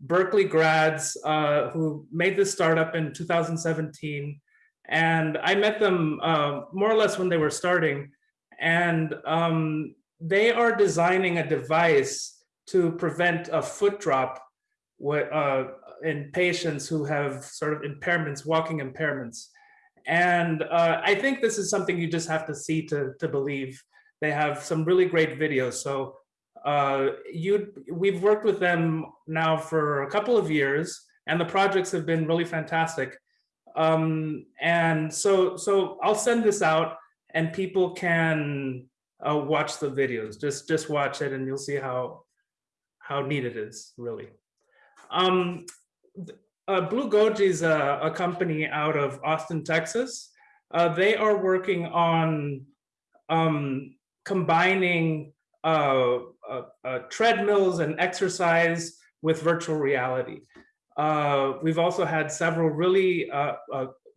Berkeley grads uh, who made this startup in 2017. And I met them uh, more or less when they were starting. And um, they are designing a device to prevent a foot drop uh, in patients who have sort of impairments, walking impairments. And uh, I think this is something you just have to see to, to believe. They have some really great videos. So uh, you, we've worked with them now for a couple of years, and the projects have been really fantastic. Um, and so, so I'll send this out, and people can uh, watch the videos. Just, just watch it, and you'll see how how neat it is, really. Um, uh, Blue Goji is a, a, company out of Austin, Texas. Uh, they are working on um, combining uh, uh, uh treadmills and exercise with virtual reality. Uh, we've also had several really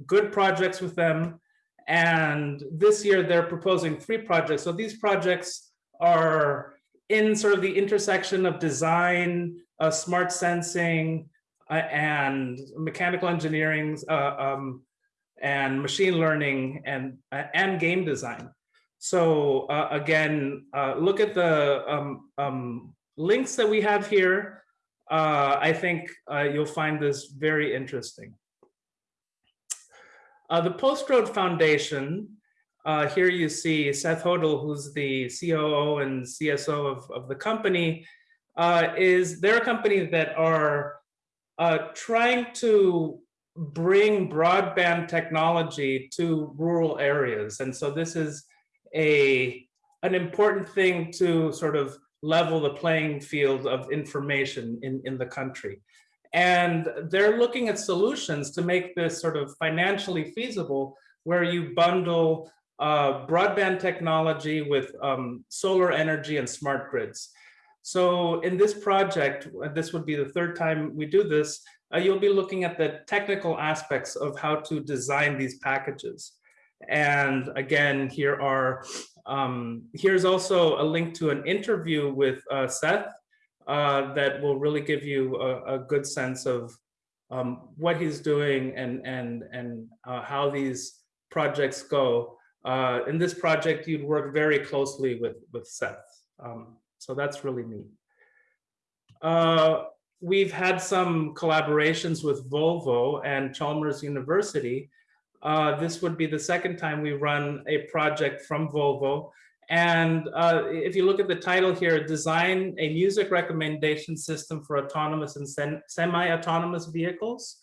good projects with them. And this year they're proposing three projects. So these projects are in sort of the intersection of design, uh, smart sensing, uh, and mechanical engineering, uh, um, and machine learning, and, uh, and game design. So uh, again, uh, look at the um, um, links that we have here. I think you'll find this very interesting. the Post Road Foundation uh, here you see Seth Hoedl, who's the COO and CSO of, of the company, uh, is they're a company that are uh, trying to bring broadband technology to rural areas. And so this is a an important thing to sort of level the playing field of information in, in the country. And they're looking at solutions to make this sort of financially feasible where you bundle uh, broadband technology with um, solar energy and smart grids. So in this project, this would be the third time we do this, uh, you'll be looking at the technical aspects of how to design these packages. And again, here are, um, here's also a link to an interview with uh, Seth uh, that will really give you a, a good sense of um, what he's doing and, and, and uh, how these projects go. Uh, in this project, you'd work very closely with, with Seth. Um, so that's really neat. Uh, we've had some collaborations with Volvo and Chalmers University. Uh, this would be the second time we run a project from Volvo. And uh, if you look at the title here, design a music recommendation system for autonomous and semi-autonomous vehicles.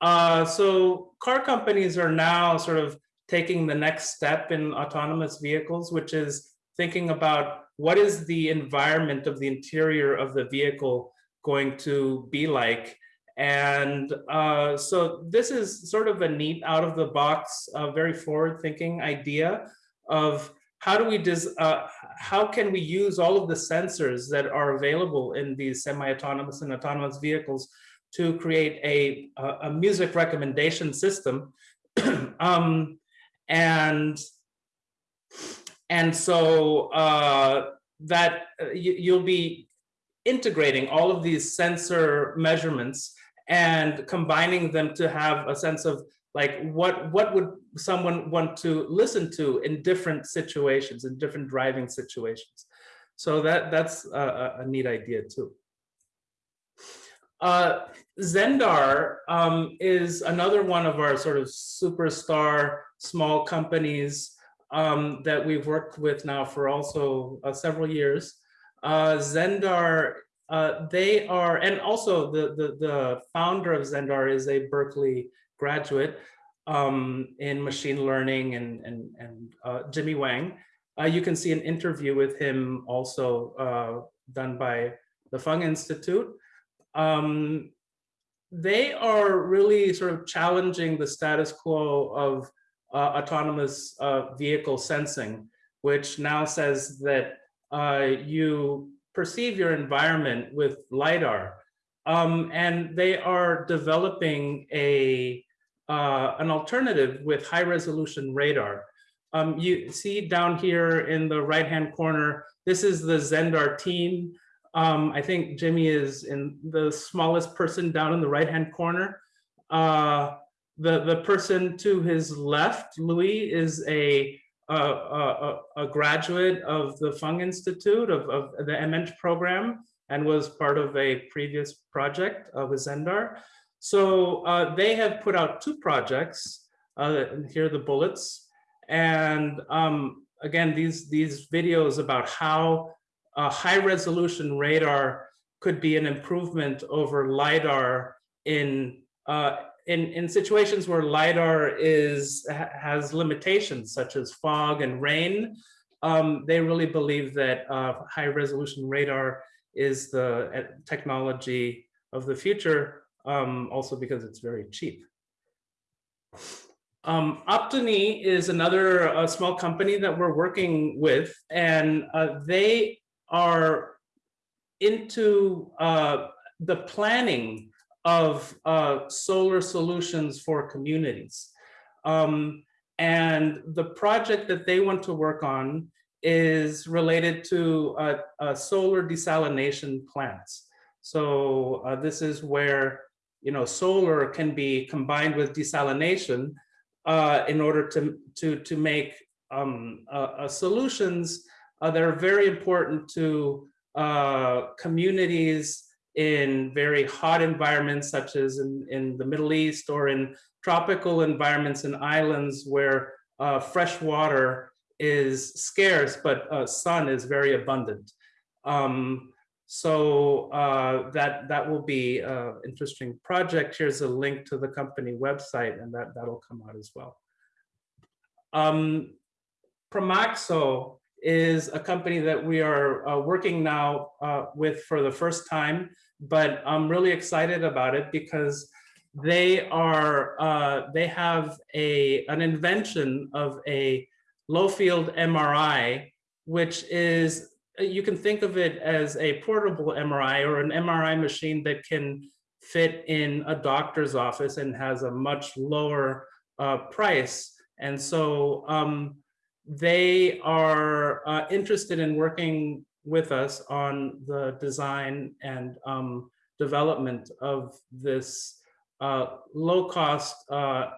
Uh, so car companies are now sort of taking the next step in autonomous vehicles, which is thinking about what is the environment of the interior of the vehicle going to be like. And uh, so this is sort of a neat out of the box, uh, very forward thinking idea of how do we, uh, how can we use all of the sensors that are available in these semi-autonomous and autonomous vehicles to create a, a music recommendation system? <clears throat> Um, and and so uh, that uh, you, you'll be integrating all of these sensor measurements and combining them to have a sense of like what what would someone want to listen to in different situations in different driving situations so that that's a, a neat idea too uh, Zendar um, is another one of our sort of superstar small companies um, that we've worked with now for also uh, several years. Uh, Zendar, uh, they are, and also the, the, the, founder of Zendar is a Berkeley graduate um, in machine learning and, and, and uh, Jimmy Wang. Uh, you can see an interview with him also uh, done by the Fung Institute. Um, they are really sort of challenging the status quo of uh, autonomous vehicle sensing, which now says that you perceive your environment with LiDAR. Um, and they are developing a uh, an alternative with high resolution radar. Um, you see down here in the right hand corner, this is the Zendar team. Um, I think Jimmy is in the smallest person down in the right hand corner. Uh, the, the person to his left, Louis, is a, a, a, graduate of the Fung Institute of, of the MEng program and was part of a previous project of Zendar. So uh, they have put out two projects. Uh, here are the bullets. And um, again, these, these videos about how a high resolution radar could be an improvement over LiDAR in uh, in, in situations where LiDAR is, has limitations such as fog and rain, um, they really believe that uh, high resolution radar is the uh, technology of the future, um, also because it's very cheap. Um, Optini is another uh, small company that we're working with, and uh, they are into uh, the planning of uh, solar solutions for communities. Um, and the project that they want to work on is related to uh, uh, solar desalination plants. So uh, this is where you know solar can be combined with desalination uh, in order to to to make um, uh, solutions that are very important to communities in very hot environments, such as in, in the Middle East or in tropical environments and islands where uh, fresh water is scarce, but uh, sun is very abundant. Um, so uh, that that will be an interesting project. Here's a link to the company website, and that that'll come out as well. Um, Promaxo is a company that we are uh, working now uh, with for the first time, but I'm really excited about it because they are uh, they have a an invention of a low field MRI, which is you can think of it as a portable MRI or an MRI machine that can fit in a doctor's office and has a much lower uh, price. And so um, they are uh, interested in working with us on the design and um, development of this uh, low cost uh,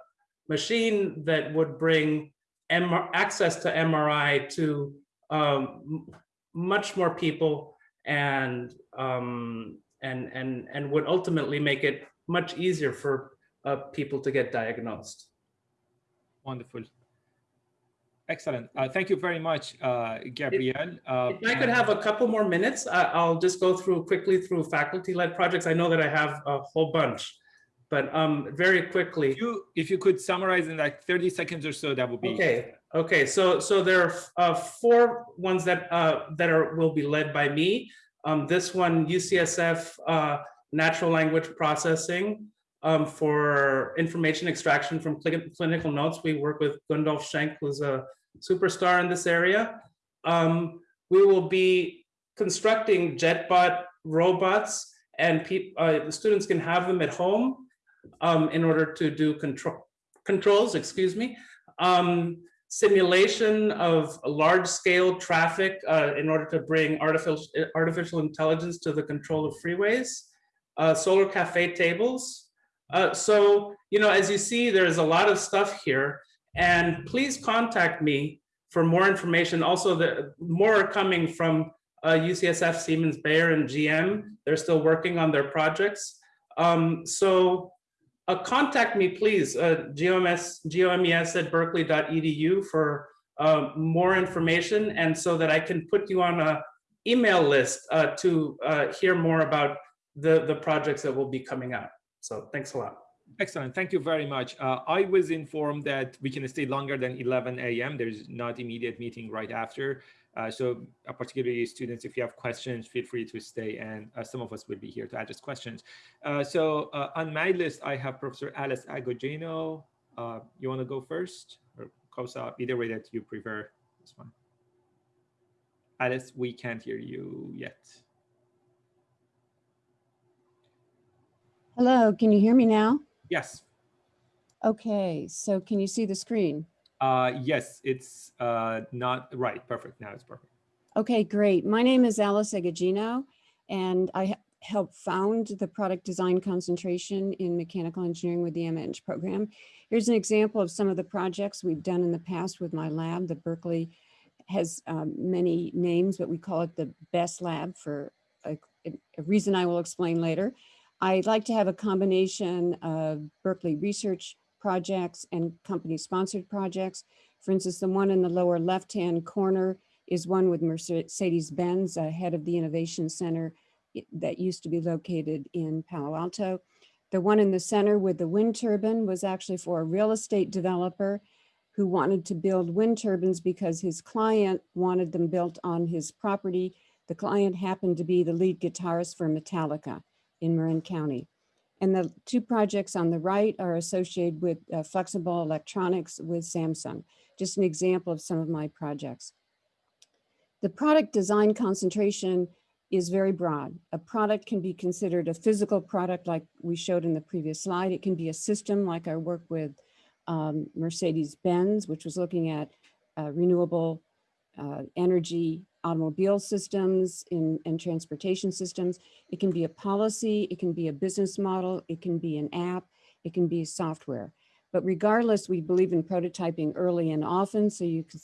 machine that would bring MR access to MRI to um, much more people and um, and and and would ultimately make it much easier for uh, people to get diagnosed. Wonderful. Excellent. Uh, thank you very much, uh, Gabriel. Uh, if I could have a couple more minutes, I'll just go through quickly through faculty-led projects. I know that I have a whole bunch, but um, very quickly. If you, if you could summarize in like 30 seconds or so, that would be. Okay. Okay. So so there are uh, four ones that uh, that are will be led by me. Um, this one, UCSF uh, natural language processing um, for information extraction from clinical notes. We work with Gundolf Schenk, who's a superstar in this area. Um, we will be constructing JetBot robots and uh, the students can have them at home um, in order to do control controls, excuse me. Um, simulation of large scale traffic uh, in order to bring artificial, artificial intelligence to the control of freeways. Uh, solar cafe tables, uh, so, you know, as you see, there's a lot of stuff here and please contact me for more information. Also, the more are coming from uh, UCSF, Siemens, Bayer, and GM. They're still working on their projects. Um, so uh, contact me, please, uh, GOMES at berkeley.edu for uh, more information and so that I can put you on a email list uh, to uh, hear more about the, the projects that will be coming out. So thanks a lot. Excellent. Thank you very much. Uh, I was informed that we can stay longer than 11 a.m. There's not immediate meeting right after. Uh, so uh, particularly students, if you have questions, feel free to stay and uh, some of us will be here to address questions. Uh, so uh, on my list, I have Professor Alice Agogino. you want to go first or Kosa, either way that you prefer this one. Alice, we can't hear you yet. Hello, can you hear me now? Yes. Okay, so can you see the screen? Uh, yes, it's uh, not right. Perfect. Now it's perfect. Okay, great. My name is Alice Agogino, and I helped found the product design concentration in mechanical engineering with the MEng program. Here's an example of some of the projects we've done in the past with my lab. The Berkeley has um, many names, but we call it the best lab for a, a reason I will explain later. I'd like to have a combination of Berkeley research projects and company sponsored projects. For instance, the one in the lower left-hand corner is one with Mercedes-Benz, a head of the Innovation Center that used to be located in Palo Alto. The one in the center with the wind turbine was actually for a real estate developer who wanted to build wind turbines because his client wanted them built on his property The client happened to be the lead guitarist for Metallica in Marin County. And the two projects on the right are associated with uh, flexible electronics with Samsung. Just an example of some of my projects. The product design concentration is very broad. A product can be considered a physical product like we showed in the previous slide. It can be a system like our work with um, Mercedes-Benz, which was looking at uh, renewable uh, energy automobile systems in, and transportation systems. It can be a policy, it can be a business model, it can be an app, it can be software. But regardless, we believe in prototyping early and often so you can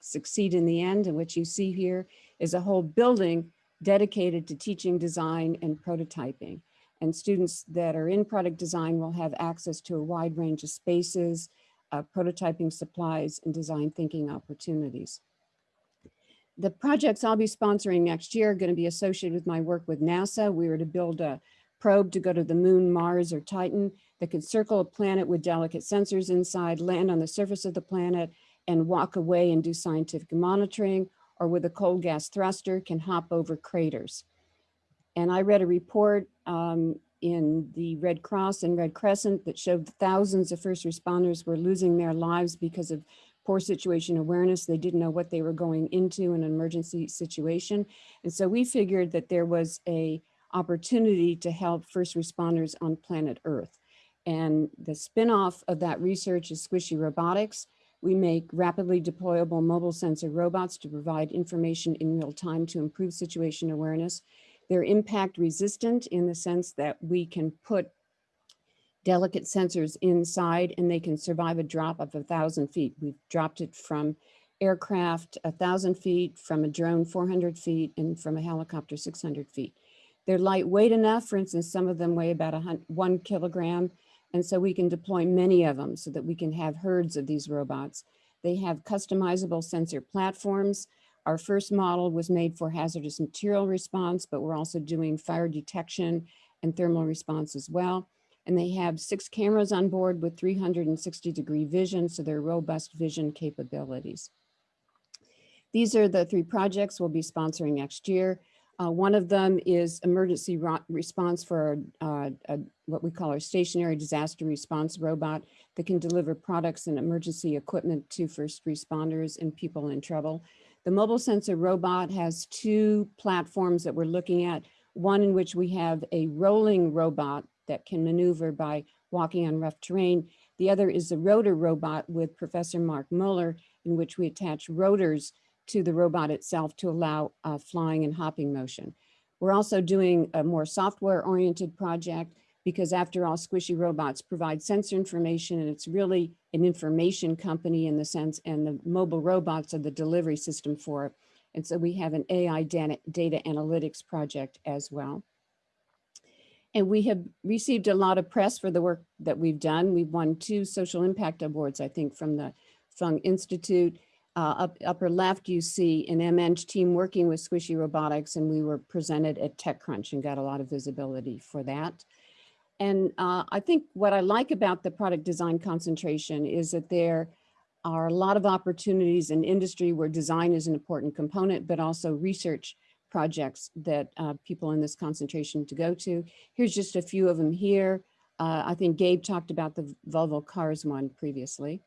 succeed in the end. And what you see here is a whole building dedicated to teaching design and prototyping. And students that are in product design will have access to a wide range of spaces, uh, prototyping supplies, and design thinking opportunities. The projects I'll be sponsoring next year are going to be associated with my work with NASA. We were to build a probe to go to the moon, Mars, or Titan that could circle a planet with delicate sensors inside, land on the surface of the planet, and walk away and do scientific monitoring, or with a cold gas thruster can hop over craters. And I read a report um, in the Red Cross and Red Crescent that showed thousands of first responders were losing their lives because of poor situation awareness. They didn't know what they were going into in an emergency situation. And so we figured that there was a opportunity to help first responders on planet Earth. And the spinoff of that research is Squishy Robotics. We make rapidly deployable mobile sensor robots to provide information in real time to improve situation awareness. They're impact resistant in the sense that we can put delicate sensors inside and they can survive a drop of a thousand feet. We've dropped it from aircraft a thousand feet, from a drone 400 feet, and from a helicopter 600 feet. They're lightweight enough, for instance, some of them weigh about a one kilogram, and so we can deploy many of them so that we can have herds of these robots. They have customizable sensor platforms. Our first model was made for hazardous material response, but we're also doing fire detection and thermal response as well. And they have six cameras on board with 360 degree vision, so they're robust vision capabilities. These are the three projects we'll be sponsoring next year. Uh, one of them is emergency response for uh, a, what we call our stationary disaster response robot that can deliver products and emergency equipment to first responders and people in trouble. The mobile sensor robot has two platforms that we're looking at, one in which we have a rolling robot that can maneuver by walking on rough terrain. The other is the rotor robot with Professor Mark Mueller, in which we attach rotors to the robot itself to allow uh, flying and hopping motion. We're also doing a more software oriented project because after all, Squishy Robots provide sensor information and it's really an information company in the sense and the mobile robots are the delivery system for it. And so we have an AI data, data analytics project as well. And we have received a lot of press for the work that we've done. We've won two social impact awards, I think, from the Fung Institute. Uh, up, upper left, you see an MEng team working with Squishy Robotics, and we were presented at TechCrunch and got a lot of visibility for that. And uh, I think what I like about the product design concentration is that there are a lot of opportunities in industry where design is an important component, but also research projects that uh, people in this concentration to go to. Here's just a few of them here. Uh, I think Gabe talked about the Volvo Cars one previously.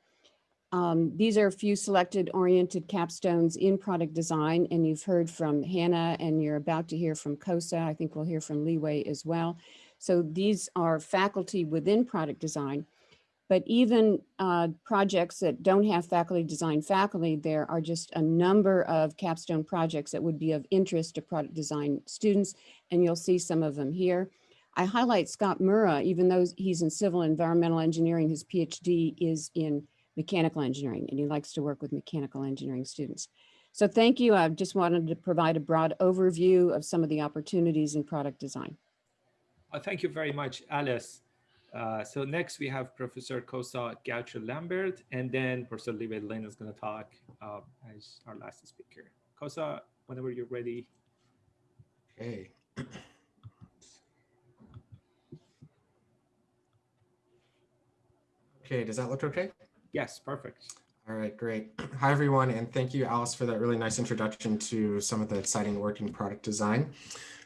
Um, these are a few selected oriented capstones in product design, and you've heard from Hannah and you're about to hear from Kosa. I think we'll hear from Leeway as well. So these are faculty within product design but even uh, projects that don't have faculty design faculty, there are just a number of capstone projects that would be of interest to product design students, and you'll see some of them here. I highlight Scott Moura, even though he's in civil environmental engineering, his PhD is in mechanical engineering, and he likes to work with mechanical engineering students. So thank you. I just wanted to provide a broad overview of some of the opportunities in product design. Well, thank you very much, Alice. Uh, so next we have Professor Kosa Goucher-Lambert, and then Professor Liwei Lin is going to talk uh, as our last speaker. Kosa, whenever you're ready. Hey. <coughs> Okay, does that look okay? Yes, perfect. All right, great. <clears throat> Hi, everyone, and thank you, Alice, for that really nice introduction to some of the exciting work in product design.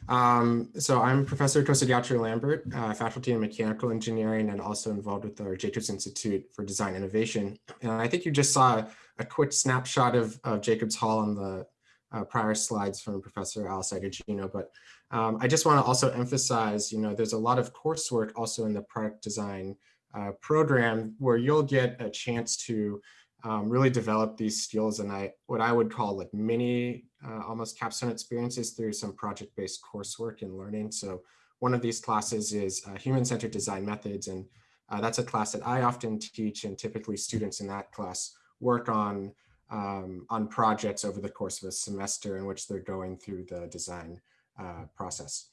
Um, so I'm Professor Kosadiatri Lambert, uh, faculty in mechanical engineering and also involved with our Jacobs Institute for Design Innovation. And I think you just saw a quick snapshot of, of Jacobs Hall on the uh, prior slides from Professor Alice Agogino, but um, I just want to also emphasize, you know, there's a lot of coursework also in the product design uh, program where you'll get a chance to um, really develop these skills and I what I would call like mini uh, almost capstone experiences through some project-based coursework and learning. So one of these classes is uh, human-centered design methods and uh, that's a class that I often teach and typically students in that class work on um, on projects over the course of a semester in which they're going through the design uh, process.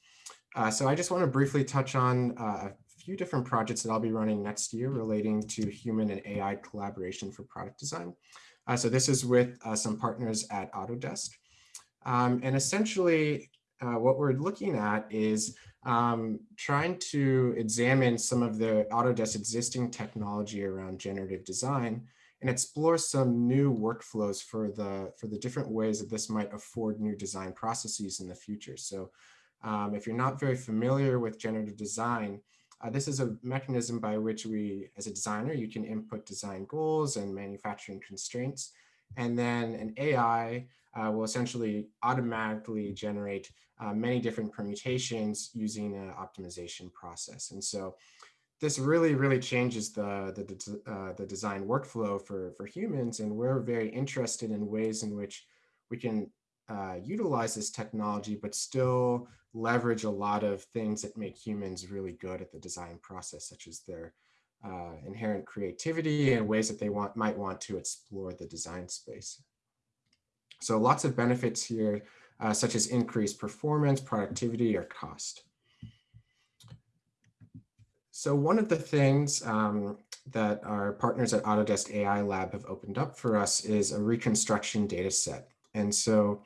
Uh, so I just want to briefly touch on uh, few different projects that I'll be running next year relating to human and AI collaboration for product design. Uh, so this is with uh, some partners at Autodesk. Um, and essentially uh, what we're looking at is um, trying to examine some of the Autodesk existing technology around generative design and explore some new workflows for the, for the different ways that this might afford new design processes in the future. So um, if you're not very familiar with generative design, uh, this is a mechanism by which we, as a designer, you can input design goals and manufacturing constraints. And then an AI uh, will essentially automatically generate uh, many different permutations using an optimization process. And so this really, really changes the, the, uh, the design workflow for, for humans. And we're very interested in ways in which we can uh, utilize this technology, but still leverage a lot of things that make humans really good at the design process, such as their uh, inherent creativity and ways that they want might want to explore the design space. So lots of benefits here, uh, such as increased performance, productivity, or cost. So one of the things um, that our partners at Autodesk AI Lab have opened up for us is a reconstruction data set. And so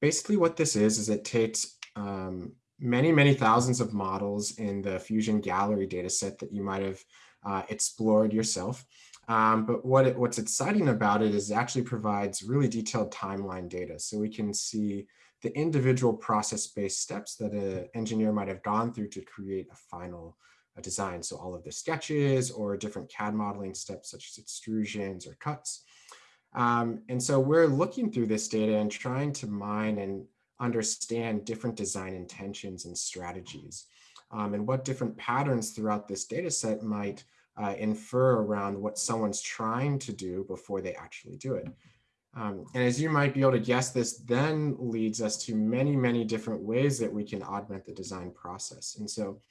basically what this is, is it takes um, many, many thousands of models in the Fusion Gallery data set that you might have uh, explored yourself. Um, but what it, what's exciting about it is it actually provides really detailed timeline data. So we can see the individual process-based steps that an engineer might have gone through to create a final design. So all of the sketches or different CAD modeling steps such as extrusions or cuts. Um, and so we're looking through this data and trying to mine and understand different design intentions and strategies um, and what different patterns throughout this data set might uh, infer around what someone's trying to do before they actually do it. Um, and as you might be able to guess, this then leads us to many, many different ways that we can augment the design process. And so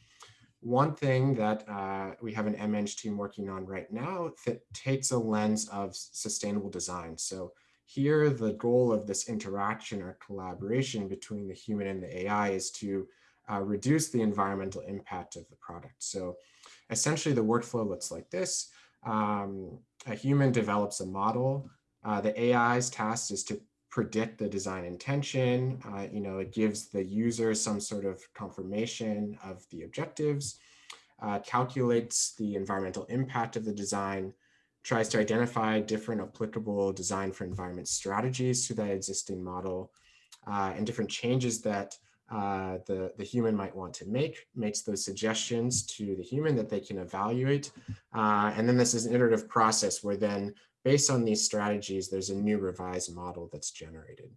one thing that uh, we have an MEng team working on right now that takes a lens of sustainable design. So here, the goal of this interaction or collaboration between the human and the AI is to uh, reduce the environmental impact of the product. So essentially the workflow looks like this. Um, a human develops a model. Uh, the AI's task is to predict the design intention. Uh, you know, it gives the user some sort of confirmation of the objectives, uh, calculates the environmental impact of the design, tries to identify different applicable design for environment strategies to that existing model, uh, and different changes that uh, the, the human might want to make, makes those suggestions to the human that they can evaluate. Uh, and then this is an iterative process where then based on these strategies, there's a new revised model that's generated.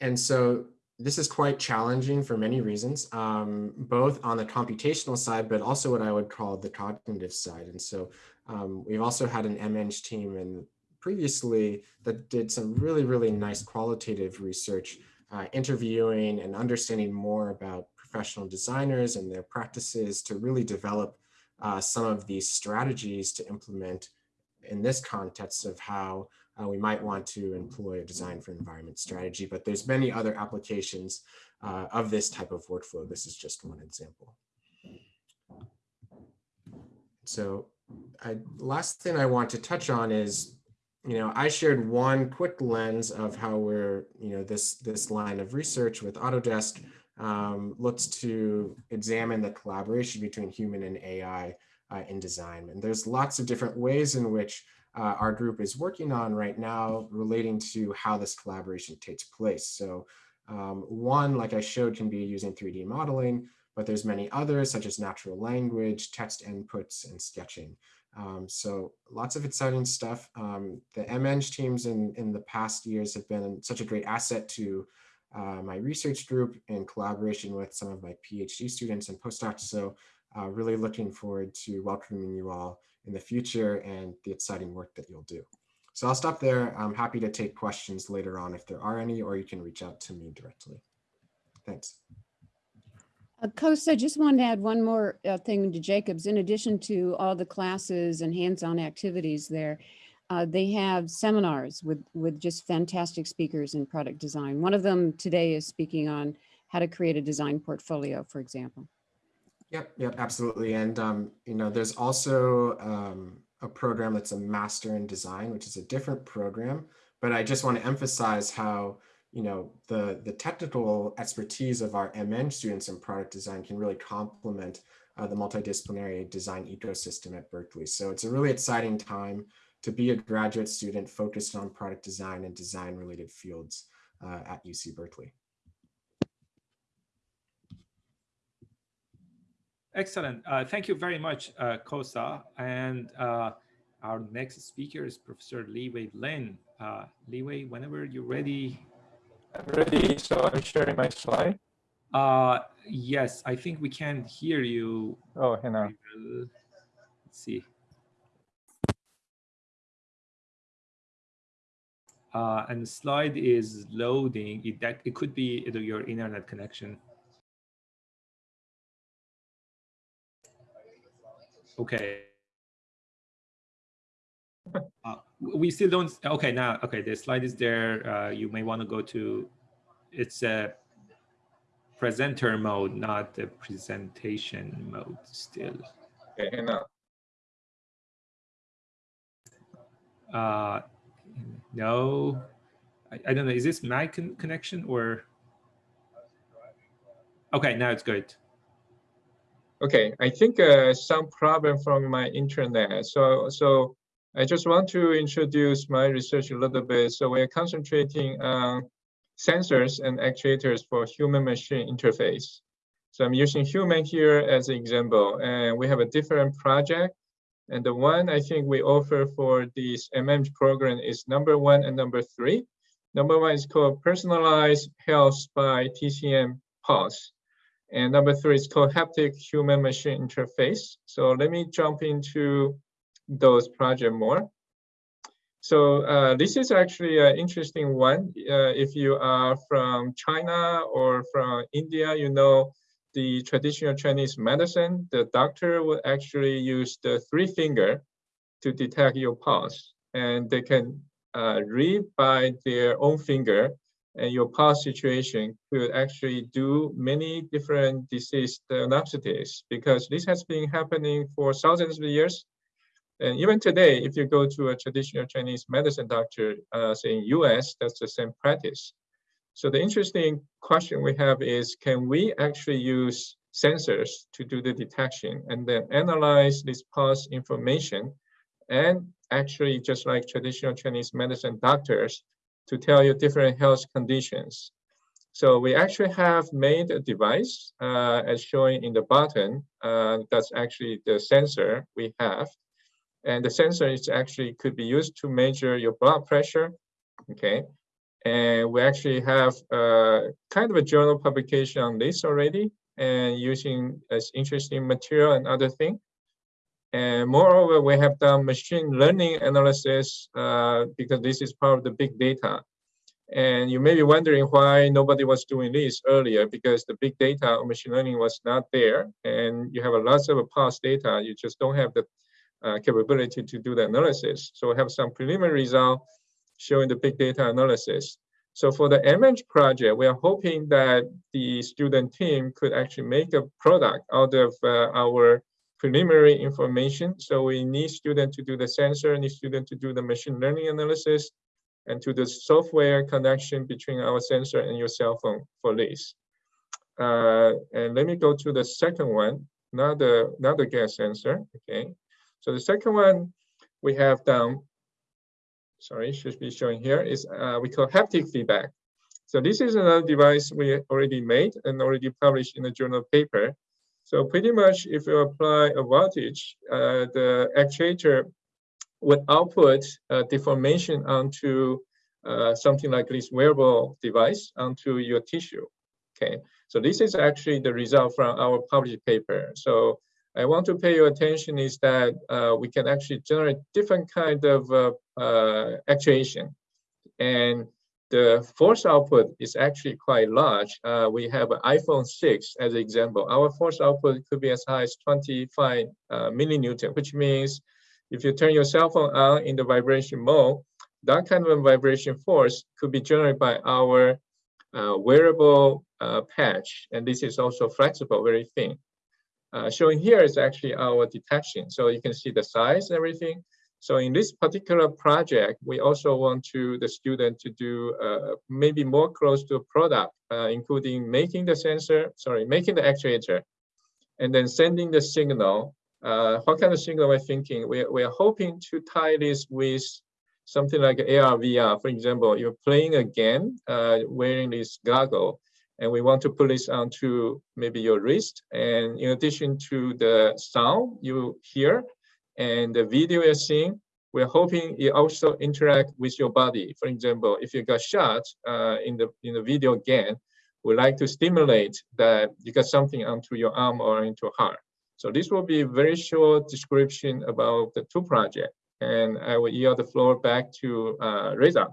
And so this is quite challenging for many reasons, um, both on the computational side, but also what I would call the cognitive side. And so um, we've also had an MEng team and previously that did some really, really nice qualitative research, uh, interviewing and understanding more about professional designers and their practices to really develop uh, some of these strategies to implement in this context of how uh, we might want to employ a design for environment strategy, but there's many other applications uh, of this type of workflow. This is just one example. So I, last thing I want to touch on is, you know, I shared one quick lens of how we're, you know, this, this line of research with Autodesk um, looks to examine the collaboration between human and AI uh, in design. And there's lots of different ways in which uh, our group is working on right now relating to how this collaboration takes place. So um, one, like I showed, can be using 3D modeling, but there's many others such as natural language, text inputs, and sketching. Um, so lots of exciting stuff. Um, the MEng teams in, in the past years have been such a great asset to uh, my research group in collaboration with some of my PhD students and postdocs. So uh, really looking forward to welcoming you all in the future and the exciting work that you'll do. So I'll stop there. I'm happy to take questions later on if there are any, or you can reach out to me directly. Thanks. Uh, Kosta, just wanted to add one more uh, thing to Jacobs. In addition to all the classes and hands-on activities there, uh, they have seminars with, with just fantastic speakers in product design. One of them today is speaking on how to create a design portfolio, for example. Yep, yep, absolutely. And, um, you know, there's also um, a program that's a master in design, which is a different program. But I just want to emphasize how you know, the, the technical expertise of our MEng students in product design can really complement uh, the multidisciplinary design ecosystem at Berkeley. So it's a really exciting time to be a graduate student focused on product design and design related fields uh, at UC Berkeley. Excellent. Uh, thank you very much, uh, Kosta. And uh, our next speaker is Professor Liwei Lin. Uh, Liwei, whenever you're ready, I'm ready, so I'm sharing my slide. Uh, yes, I think we can hear you. Oh, Hannah. Let's see. Uh, and the slide is loading. It, that, it could be your internet connection. Okay. <laughs> Uh, we still don't okay now okay the slide is there uh, you may want to go to it's a presenter mode not the presentation mode still. Okay now uh no I, I don't know is this my con connection or? Okay now it's good okay i think uh, some problem from my internet so so I just want to introduce my research a little bit. So we're concentrating on sensors and actuators for human-machine interface. So I'm using human here as an example, and we have a different project. And the one I think we offer for this MEng program is number one and number three. Number one is called Personalized Health by TCM Pulse. And number three is called Haptic Human Machine Interface. So let me jump into those project more. So uh, this is actually an interesting one. Uh, if you are from China or from India, you know the traditional Chinese medicine, the doctor will actually use the three finger to detect your pulse. And they can uh, read by their own finger and your past situation could actually do many different disease diagnoses because this has been happening for thousands of years and even today, if you go to a traditional Chinese medicine doctor, uh, say in US, that's the same practice. So the interesting question we have is, can we actually use sensors to do the detection and then analyze this pulse information and actually just like traditional Chinese medicine doctors to tell you different health conditions. So we actually have made a device uh, as shown in the bottom. Uh, that's actually the sensor we have. And the sensor is actually could be used to measure your blood pressure. Okay. And we actually have uh, kind of a journal publication on this already and using as interesting material and other thing. And moreover, we have done machine learning analysis uh, because this is part of the big data. And you may be wondering why nobody was doing this earlier because the big data of machine learning was not there. And you have a lots of past data. You just don't have the uh, capability to do the analysis. So we have some preliminary result showing the big data analysis. So for the MEng project, we are hoping that the student team could actually make a product out of uh, our preliminary information. So we need student to do the sensor, need student to do the machine learning analysis, and to the software connection between our sensor and your cell phone for this. Uh, and let me go to the second one. not the not the gas sensor. Okay. So the second one we have down, sorry, should be showing here is uh, we call haptic feedback. So this is another device we already made and already published in a journal paper. So pretty much if you apply a voltage, uh, the actuator would output uh, deformation onto uh, something like this wearable device onto your tissue. Okay, so this is actually the result from our published paper. So I want to pay your attention is that uh, we can actually generate different kind of uh, uh, actuation. And the force output is actually quite large. Uh, we have an iPhone 6 as an example. Our force output could be as high as 25 uh, millinewton, which means if you turn your cell phone on in the vibration mode, that kind of vibration force could be generated by our uh, wearable uh, patch. And this is also flexible, very thin. Uh, showing here is actually our detection. So you can see the size and everything. So in this particular project, we also want to the student to do uh, maybe more close to a product, uh, including making the sensor, sorry, making the actuator, and then sending the signal. Uh, what kind of signal we're thinking? We're, we're hoping to tie this with something like AR, VR. For example, you're playing a game uh, wearing this goggle, and we want to put this onto maybe your wrist. And in addition to the sound you hear, and the video you're seeing, we're hoping it also interact with your body. For example, if you got shot uh, in the in the video again, we like to stimulate that you got something onto your arm or into heart. So this will be a very short description about the two projects. And I will yield the floor back to uh, Reza.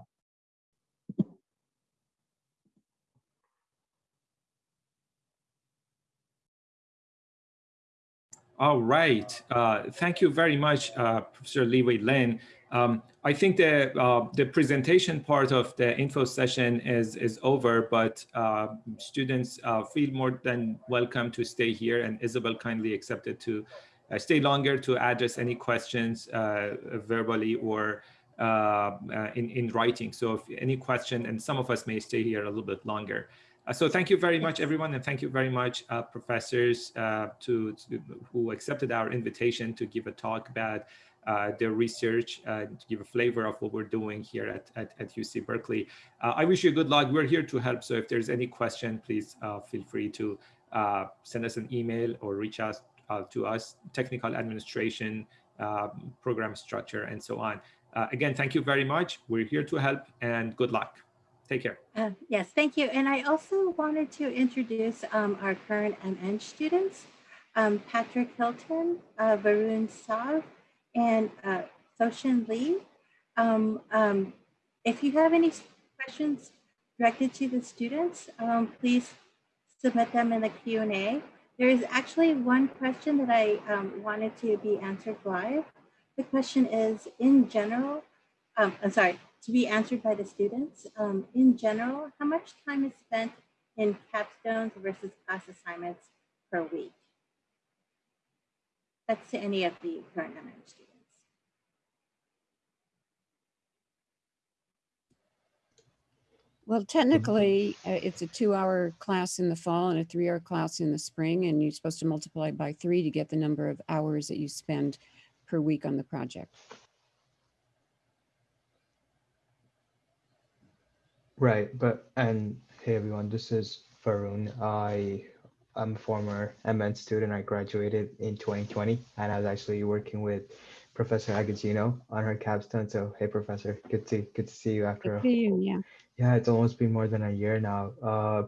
All right. Uh, thank you very much, uh, Professor Wei Lin. Um, I think the uh, the presentation part of the info session is is over, but uh, students uh, feel more than welcome to stay here, and Isabel kindly accepted to uh, stay longer to address any questions verbally or in in writing. So if any question, and some of us may stay here a little bit longer. Uh, so thank you very much, everyone, and thank you very much, uh, professors, uh, to, to, who accepted our invitation to give a talk about uh, their research, uh, to give a flavor of what we're doing here at, at, at UC Berkeley. Uh, I wish you good luck. We're here to help. So if there's any question, please feel free to send us an email or reach out to us, technical administration, program structure, and so on. again, thank you very much. We're here to help and good luck. Take care. Uh, yes, thank you. And I also wanted to introduce um, our current MEng students, um, Patrick Hilton, uh, Varun Sav, and uh, Soshin Lee. Um, um, if you have any questions directed to the students, um, please submit them in the Q&A. There is actually one question that I wanted to be answered live. The question is, in general, I'm sorry, to be answered by the students. Um, in general, how much time is spent in capstones versus class assignments per week? That's to any of the current MEng students. Well, technically, uh, it's a two-hour class in the fall and a three-hour class in the spring, and you're supposed to multiply by three to get the number of hours that you spend per week on the project. Right, but and hey everyone, this is Varun. I am a former MEng student. I graduated in 2020 and I was actually working with Professor Agogino on her capstone. So hey professor, good to good to see you after good you, yeah. Yeah, it's almost been more than a year now. Uh,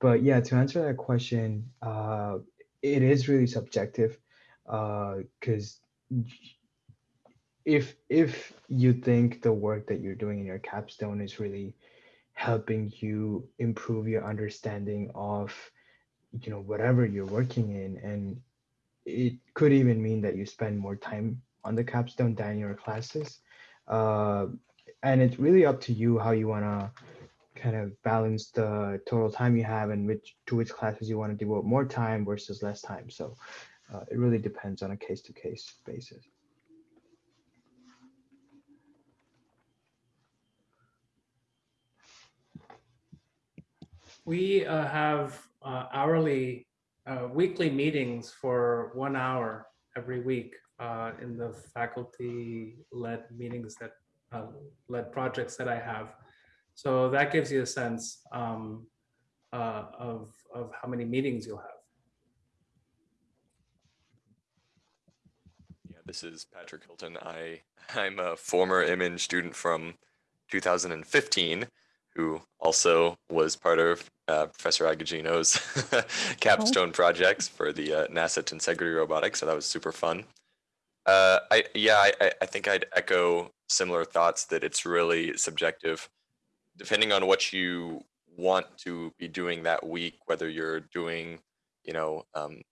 but yeah, to answer that question, uh, it is really subjective because uh, if if you think the work that you're doing in your capstone is really helping you improve your understanding of you know whatever you're working in. And it could even mean that you spend more time on the capstone than your classes. Uh, and it's really up to you how you want to kind of balance the total time you have and which to which classes you want to devote more time versus less time. So uh, it really depends on a case-to-case -case basis we uh, have uh, hourly uh, weekly meetings for one hour every week uh, in the faculty-led meetings that uh, led projects that I have. So that gives you a sense um, uh, of, of how many meetings you'll have. Yeah, this is Patrick Hilton. I, I'm a former MEng student from 2015 who also was part of uh, Professor Agogino's <laughs> capstone projects for the uh, NASA Tensegrity robotics. So that was super fun. Uh, I yeah, I, I think I'd echo similar thoughts that it's really subjective, depending on what you want to be doing that week. Whether you're doing, you know, um,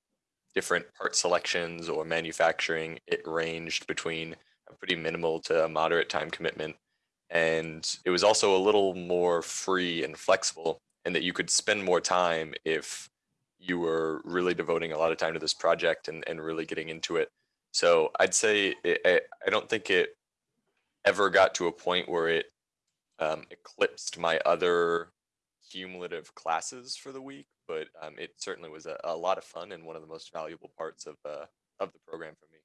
different part selections or manufacturing, it ranged between a pretty minimal to a moderate time commitment and it was also a little more free and flexible and that you could spend more time if you were really devoting a lot of time to this project and, and really getting into it. So i'd say it, I, I don't think it ever got to a point where it um, eclipsed my other cumulative classes for the week but um, it certainly was a, a lot of fun and one of the most valuable parts of, uh, of the program for me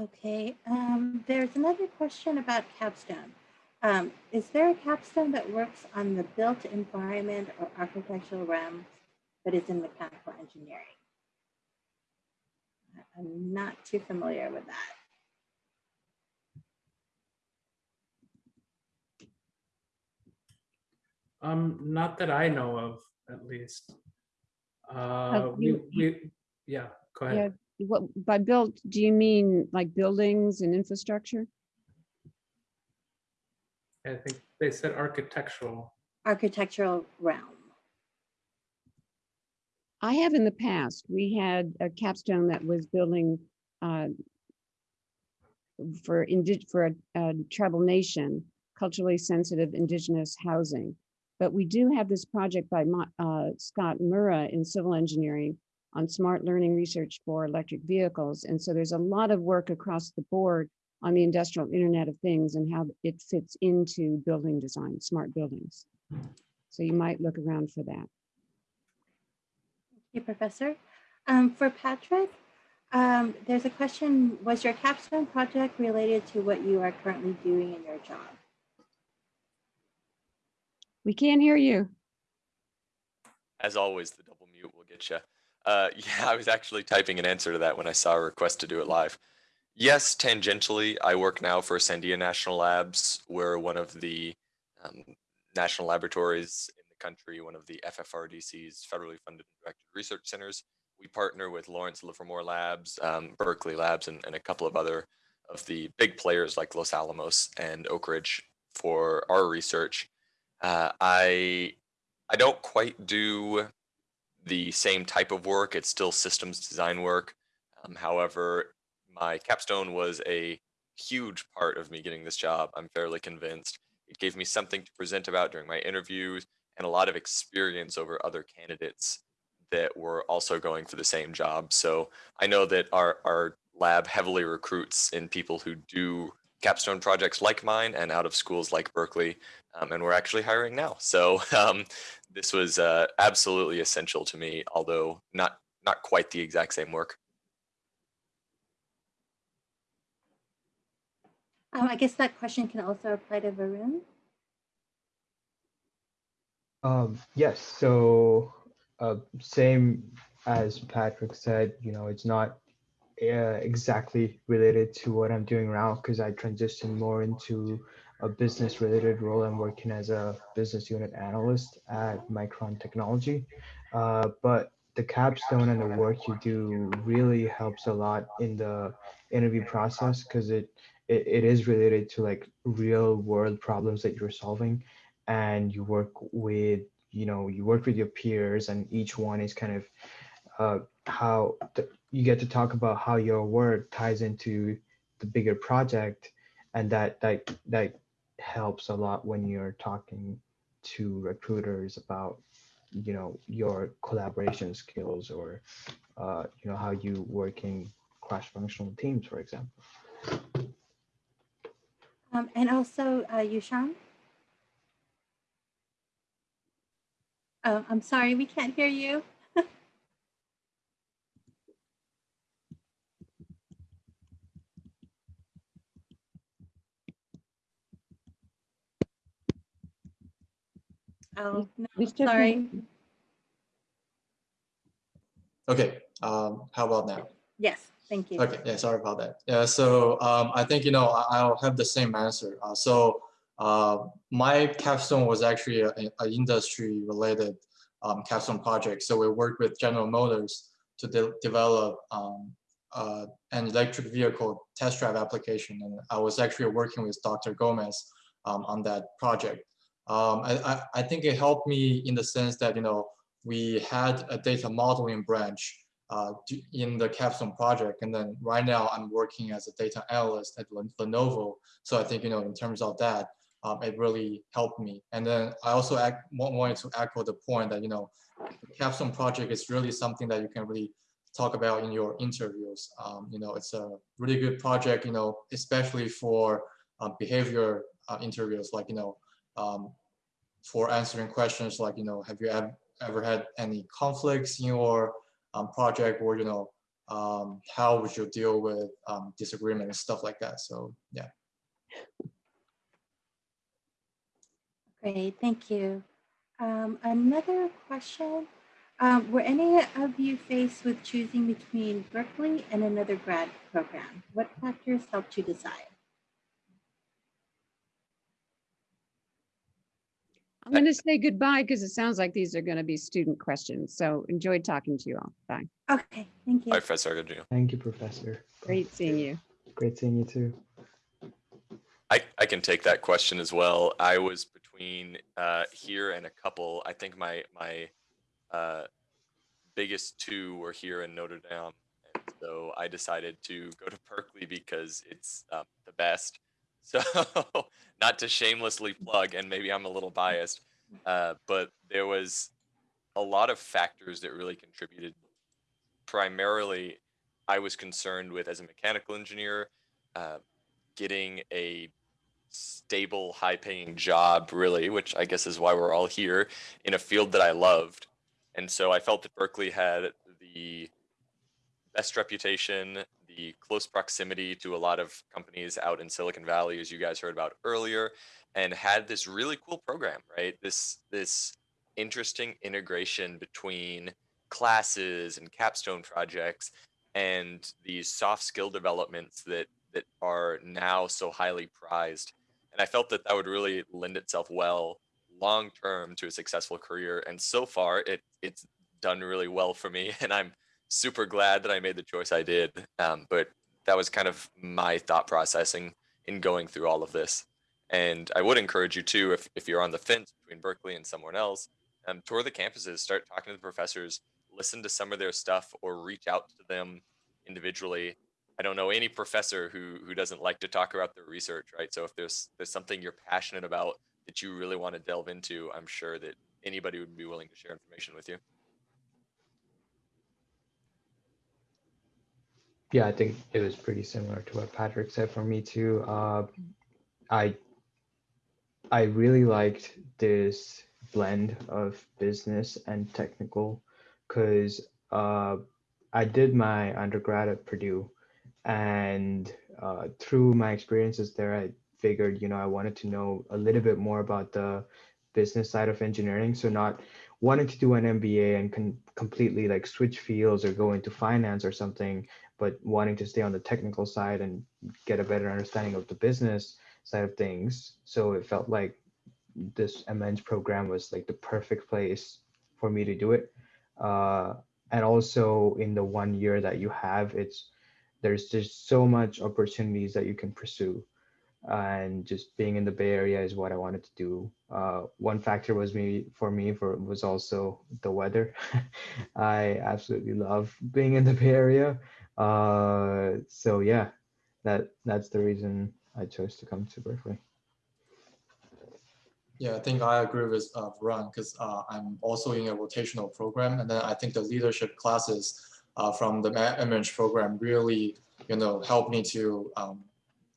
Okay, um, there's another question about capstone. Um, is there a capstone that works on the built environment or architectural realms but is in mechanical engineering? I'm not too familiar with that. Um, not that I know of, at least. Uh, we, you- we, yeah, go Yeah, ahead. What, by built, do you mean like buildings and infrastructure? I think they said architectural. Architectural realm. I have in the past, we had a capstone that was building uh, for indi- for a, a tribal nation, culturally sensitive indigenous housing. But we do have this project by uh, Scott Moura in civil engineering on smart learning research for electric vehicles. And so there's a lot of work across the board on the industrial internet of things and how it fits into building design, smart buildings. So you might look around for that. Hey, Professor. Um, for Patrick, um, there's a question, was your capstone project related to what you are currently doing in your job? We can't hear you. As always, the double mute will get you. Uh, <laughs> yeah, I was actually typing an answer to that when I saw a request to do it live. Yes, tangentially, I work now for Sandia National Labs. We're one of the um, national laboratories in the country, one of the FFRDC's federally funded and directed research centers. We partner with Lawrence Livermore Labs, um, Berkeley Labs, and, and a couple of other of the big players like Los Alamos and Oak Ridge for our research. Uh, I I don't quite do the same type of work. It's still systems design work. Um, however, my capstone was a huge part of me getting this job. I'm fairly convinced. It gave me something to present about during my interviews and a lot of experience over other candidates that were also going for the same job. So I know that our, our lab heavily recruits in people who do capstone projects like mine and out of schools like Berkeley. Um, and we're actually hiring now. So <laughs> um, this was uh, absolutely essential to me, although not not quite the exact same work. Um, I guess that question can also apply to Varun. Um, yes, so uh, same as Patrick said, you know, it's not uh, exactly related to what I'm doing now because I transitioned more into a business related role. I'm working as a business unit analyst at Micron Technology. Uh, but the capstone and the work you do really helps a lot in the interview process because it, it it is related to like real world problems that you're solving and you work with you know you work with your peers and each one is kind of uh, how th- you get to talk about how your work ties into the bigger project and that that that helps a lot when you're talking to recruiters about you know, your collaboration skills or, uh, you know, how you work in cross-functional teams, for example. Um, and also, uh, Yushan? Oh, I'm sorry, we can't hear you. Oh, no, sorry. Okay, um, how about now? Yes, thank you. Okay, yeah, sorry about that. Yeah, so um, I think, you know, I- I'll have the same answer. Uh, so uh, my capstone was actually a, a industry related um, capstone project. So we worked with General Motors to de develop um, uh, an electric vehicle test drive application. And I was actually working with Dr. Gomes um, on that project. Um, I, I, think it helped me in the sense that, you know, we had a data modeling branch uh, in the capstone project. And then right now I'm working as a data analyst at Lenovo. So I think, you know, in terms of that, um, it really helped me. And then I also ac- wa- wanted to echo the point that, you know, the capstone project is really something that you can really talk about in your interviews. Um, you know, it's a really good project, you know, especially for uh, behavior uh, interviews, like, you know, um, for answering questions like, you know, have you ever, ever had any conflicts in your um, project or, you know, um, how would you deal with um, disagreement and stuff like that. So, yeah. Great, thank you. Um, another question. Um, were any of you faced with choosing between Berkeley and another grad program? What factors helped you decide? I'm going to say goodbye because it sounds like these are going to be student questions. So enjoyed talking to you all. Bye. Okay, thank you. Bye, Professor Agogino. Thank you, Professor. Great seeing you. Great seeing you too. I, I can take that question as well. I was between uh, here and a couple. I think my my uh, biggest two were here in Notre Dame, and so I decided to go to Berkeley because it's um, the best. So <laughs> not to shamelessly plug, and maybe I'm a little biased, uh, but there was a lot of factors that really contributed. Primarily, I was concerned with as a mechanical engineer, uh, getting a stable, high paying job, really, which I guess is why we're all here in a field that I loved. And so I felt that Berkeley had the best reputation, the close proximity to a lot of companies out in Silicon Valley, as you guys heard about earlier, and had this really cool program, right? This this interesting integration between classes and capstone projects and these soft skill developments that that are now so highly prized and i felt that that would really lend itself well long term to a successful career and so far it it's done really well for me <laughs> and i'm super glad that i made the choice i did um, but that was kind of my thought processing in going through all of this and i would encourage you too if, if you're on the fence between berkeley and someone else um, tour the campuses start talking to the professors listen to some of their stuff or reach out to them individually I don't know any professor who who doesn't like to talk about their research, right? So if there's there's something you're passionate about that you really want to delve into, I'm sure that anybody would be willing to share information with you. Yeah, I think it was pretty similar to what Patrick said for me too. Uh, I I really liked this blend of business and technical because uh, I did my undergrad at Purdue, and uh, through my experiences there, I figured you know I wanted to know a little bit more about the business side of engineering. So not wanting to do an MBA and can completely like switch fields or go into finance or something, but wanting to stay on the technical side and get a better understanding of the business side of things. So it felt like this MEng program was like the perfect place for me to do it. Uh, and also in the one year that you have, it's there's just so much opportunities that you can pursue. And just being in the Bay Area is what I wanted to do. Uh, one factor was me for me for was also the weather. <laughs> I absolutely love being in the Bay Area. Uh, so yeah, that that's the reason I chose to come to Berkeley. Yeah, I think I agree with uh, Ron because uh, I'm also in a rotational program, and then I think the leadership classes uh, from the MEng program really, you know, help me to um,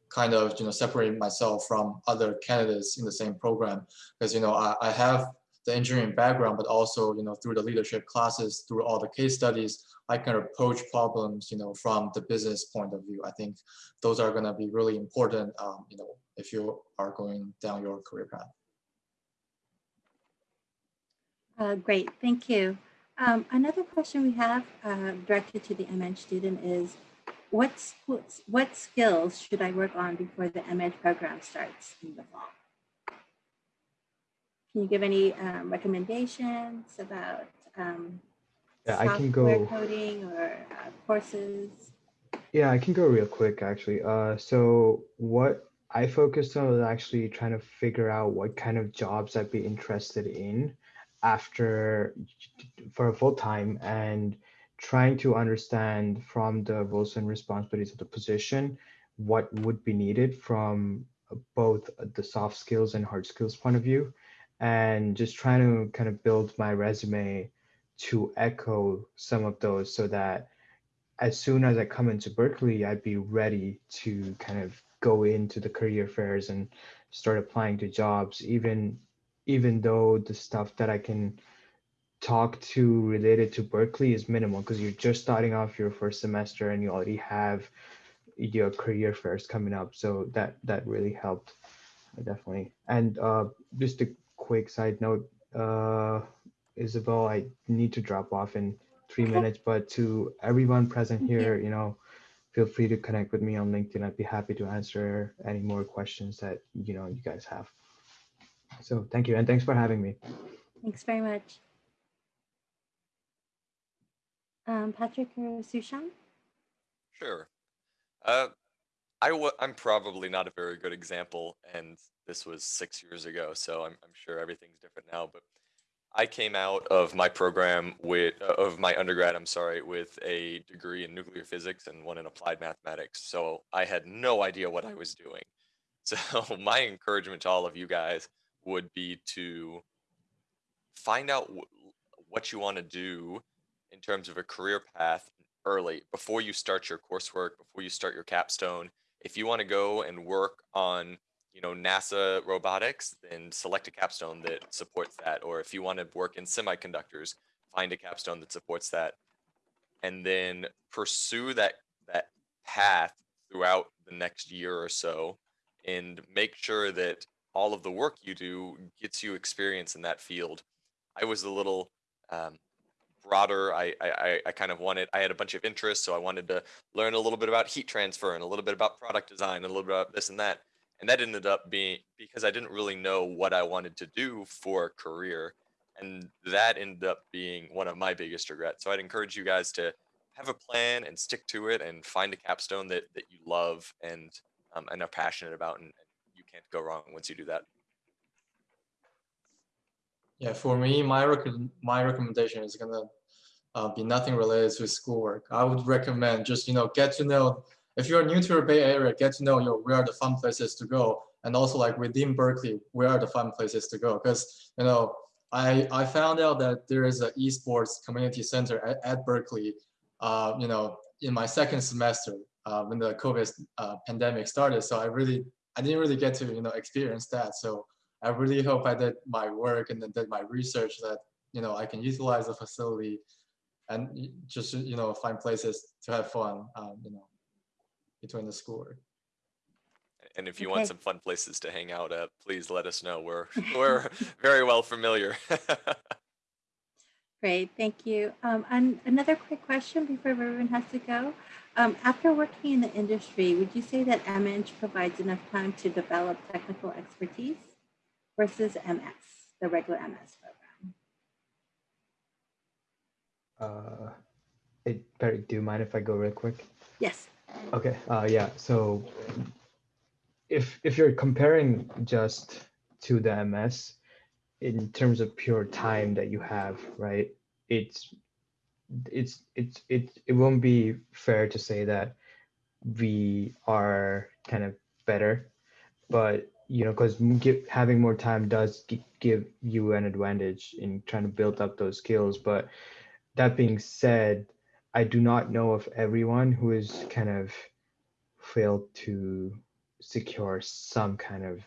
kind of, you know, separate myself from other candidates in the same program because, you know, I, I have the engineering background, but also, you know, through the leadership classes, through all the case studies, I can approach problems, you know, from the business point of view. I think those are going to be really important, um, you know, if you are going down your career path. Uh, great, thank you. Um, another question we have uh, directed to the MEng student is, what, what skills should I work on before the MEng program starts in the fall? Can you give any um, recommendations about um, yeah, I can go coding or uh, courses? Yeah, I can go real quick actually. Uh, so what I focused on was actually trying to figure out what kind of jobs I'd be interested in after for a full time and trying to understand from the roles and responsibilities of the position what would be needed from both the soft skills and hard skills point of view and just trying to kind of build my resume to echo some of those so that as soon as I come into Berkeley, I'd be ready to kind of go into the career fairs and start applying to jobs, even even though the stuff that I can talk to related to Berkeley is minimal because you're just starting off your first semester and you already have your career fairs coming up. So that that really helped definitely. And uh, just a quick side note, uh, Isabel, I need to drop off in three minutes, but to everyone present here, you know, feel free to connect with me on LinkedIn. I'd be happy to answer any more questions that, you know, you guys have. So thank you. And thanks for having me. Thanks very much. Um, Patrick or Sushan? Sure. Uh, I w I'm probably not a very good example, and this was six years ago, so I'm, I'm sure everything's different now. But I came out of my program with uh, of my undergrad, I'm sorry, with a degree in nuclear physics and one in applied mathematics. So I had no idea what I was doing. <laughs> So my encouragement to all of you guys would be to find out what you want to do in terms of a career path early before you start your coursework, before you start your capstone. If you want to go and work on you know, NASA robotics, then select a capstone that supports that. Or if you want to work in semiconductors, find a capstone that supports that. And then pursue that that path throughout the next year or so and make sure that all of the work you do gets you experience in that field. I was a little um, broader. I, I, I kind of wanted, I had a bunch of interests, so I wanted to learn a little bit about heat transfer and a little bit about product design and a little bit about this and that and that ended up being because I didn't really know what I wanted to do for a career. And that ended up being one of my biggest regrets. So I'd encourage you guys to have a plan and stick to it and find a capstone that, that you love and, um, and are passionate about. And, and you can't go wrong once you do that. Yeah, for me, my, rec my recommendation is gonna uh, be nothing related to schoolwork. I would recommend just, you know, get to know if you're new to the Bay Area, get to know you know, where are the fun places to go. And also like within Berkeley, where are the fun places to go? Because, you know, I, I found out that there is an esports community center at, at Berkeley, uh, you know, in my second semester uh, when the COVID uh, pandemic started. So I really, I didn't really get to, you know, experience that. So I really hope I did my work and then did my research that, you know, I can utilize the facility and just, you know, find places to have fun, um, you know, between the school. And if you Okay. want some fun places to hang out at, please let us know. We're <laughs> we're very well familiar. <laughs> Great, thank you. Um, and another quick question before everyone has to go. Um, after working in the industry, would you say that MEng provides enough time to develop technical expertise versus MS, the regular MS program? Uh, it, Barry, do you mind if I go real quick? Yes. Okay, uh, yeah, so if if you're comparing just to the MS in terms of pure time that you have, right? It's it's it's it it won't be fair to say that we are kind of better, but you know, because having more time does gi- give you an advantage in trying to build up those skills. But that being said, I do not know of everyone who has kind of failed to secure some kind of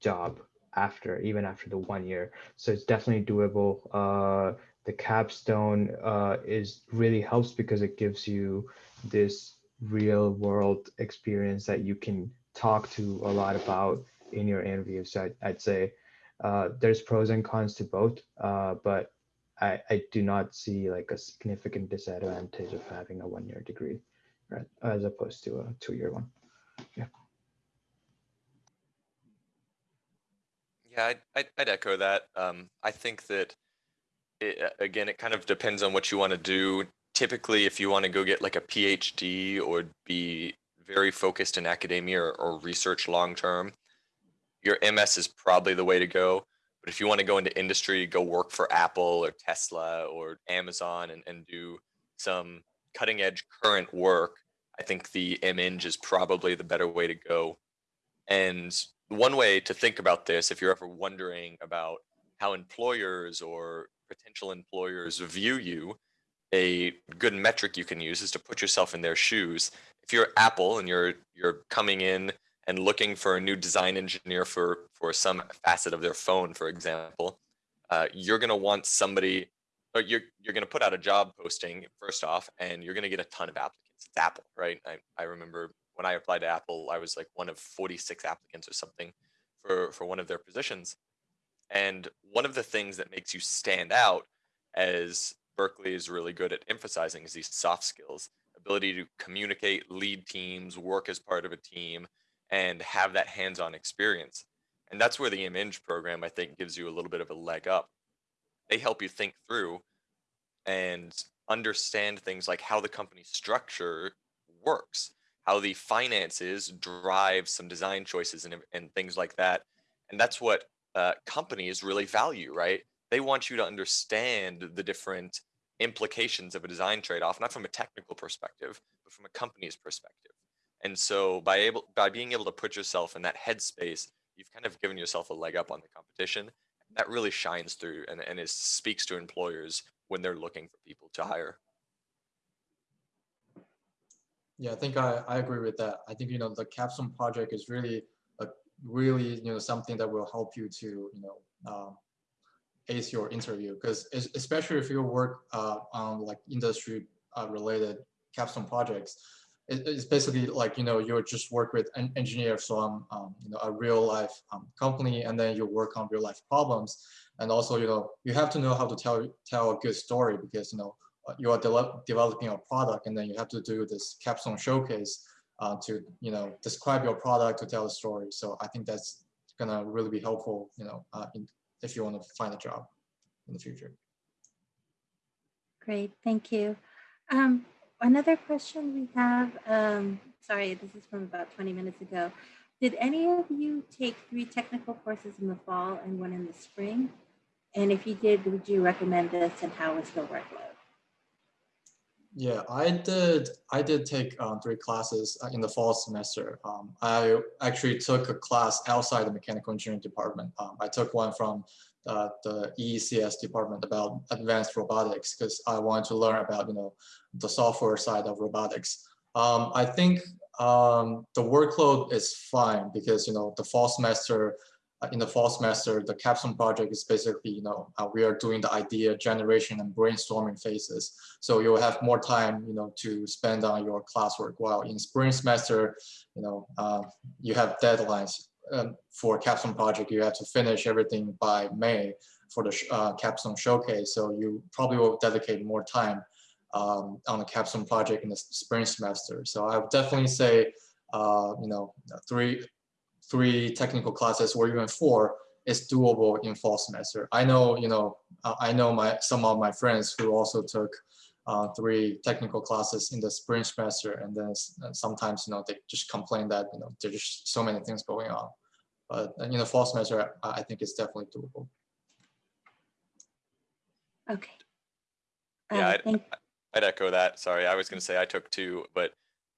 job after even after the one year so it's definitely doable uh the capstone uh is really helps because it gives you this real world experience that you can talk to a lot about in your interview. so I'd, I'd say uh there's pros and cons to both uh but I, I do not see like a significant disadvantage of having a one-year degree right as opposed to a two-year one yeah Yeah, I'd, I'd, I'd echo that. Um, I think that it, again, it kind of depends on what you want to do. Typically, if you want to go get like a PhD or be very focused in academia or, or research long term, your MS is probably the way to go. But if you want to go into industry, go work for Apple or Tesla or Amazon and, and do some cutting edge current work, I think the MEng is probably the better way to go. And one way to think about this, if you're ever wondering about how employers or potential employers view you, a good metric you can use is to put yourself in their shoes. If you're Apple and you're you're coming in and looking for a new design engineer for for some facet of their phone, for example, uh, you're going to want somebody. Or you're you're going to put out a job posting first off, and you're going to get a ton of applicants. It's Apple, right? I, I remember when I applied to Apple, I was like one of 46 applicants or something for, for one of their positions. And one of the things that makes you stand out as Berkeley is really good at emphasizing is these soft skills, ability to communicate, lead teams, work as part of a team, and have that hands-on experience. And that's where the MEng program, I think, gives you a little bit of a leg up. They help you think through and understand things like how the company structure works how the finances drive some design choices and, and things like that. And that's what uh, companies really value, right? They want you to understand the different implications of a design trade-off, not from a technical perspective, but from a company's perspective. And so by able by being able to put yourself in that headspace, you've kind of given yourself a leg up on the competition. That really shines through and, and is speaks to employers when they're looking for people to hire. Yeah, I think I, I agree with that. I think, you know, the capstone project is really, a, really, you know, something that will help you to, you know, um, ace your interview because especially if you work uh, on like industry uh, related capstone projects, it, it's basically like, you know, you just work with an engineer from, um, you know, a real life um, company and then you work on real life problems. And also, you know, you have to know how to tell, tell a good story because, you know, uh, you are de developing a product and then you have to do this capstone showcase uh, to you know describe your product to tell a story. So i think that's gonna really be helpful you know uh, in, if you want to find a job in the future. Great. Thank you. Um, another question we have um, sorry this is from about 20 minutes ago did any of you take three technical courses in the fall and one in the spring and if you did would you recommend this and how was the workload yeah, I did. I did take um, three classes uh, in the fall semester. Um, I actually took a class outside the mechanical engineering department. Um, I took one from uh, the EECS department about advanced robotics because I wanted to learn about you know the software side of robotics. Um, I think um, the workload is fine because you know the fall semester uh, in the fall semester, the capstone project is basically, you know, uh, we are doing the idea generation and brainstorming phases. So you'll have more time, you know, to spend on your classwork. While in spring semester, you know, uh, you have deadlines um, for capstone project. You have to finish everything by May for the uh, capstone showcase. So you probably will dedicate more time um, on the capstone project in the spring semester. So I would definitely say, uh, you know, three three technical classes or even four is doable in fall semester. I know, you know, uh, I know my some of my friends who also took uh, three technical classes in the spring semester, and then sometimes, you know, they just complain that you know there's just so many things going on. But in the fall semester, I think it's definitely doable. Okay. Yeah, Uh, I'd, I'd echo that. Sorry, I was going to say I took two, but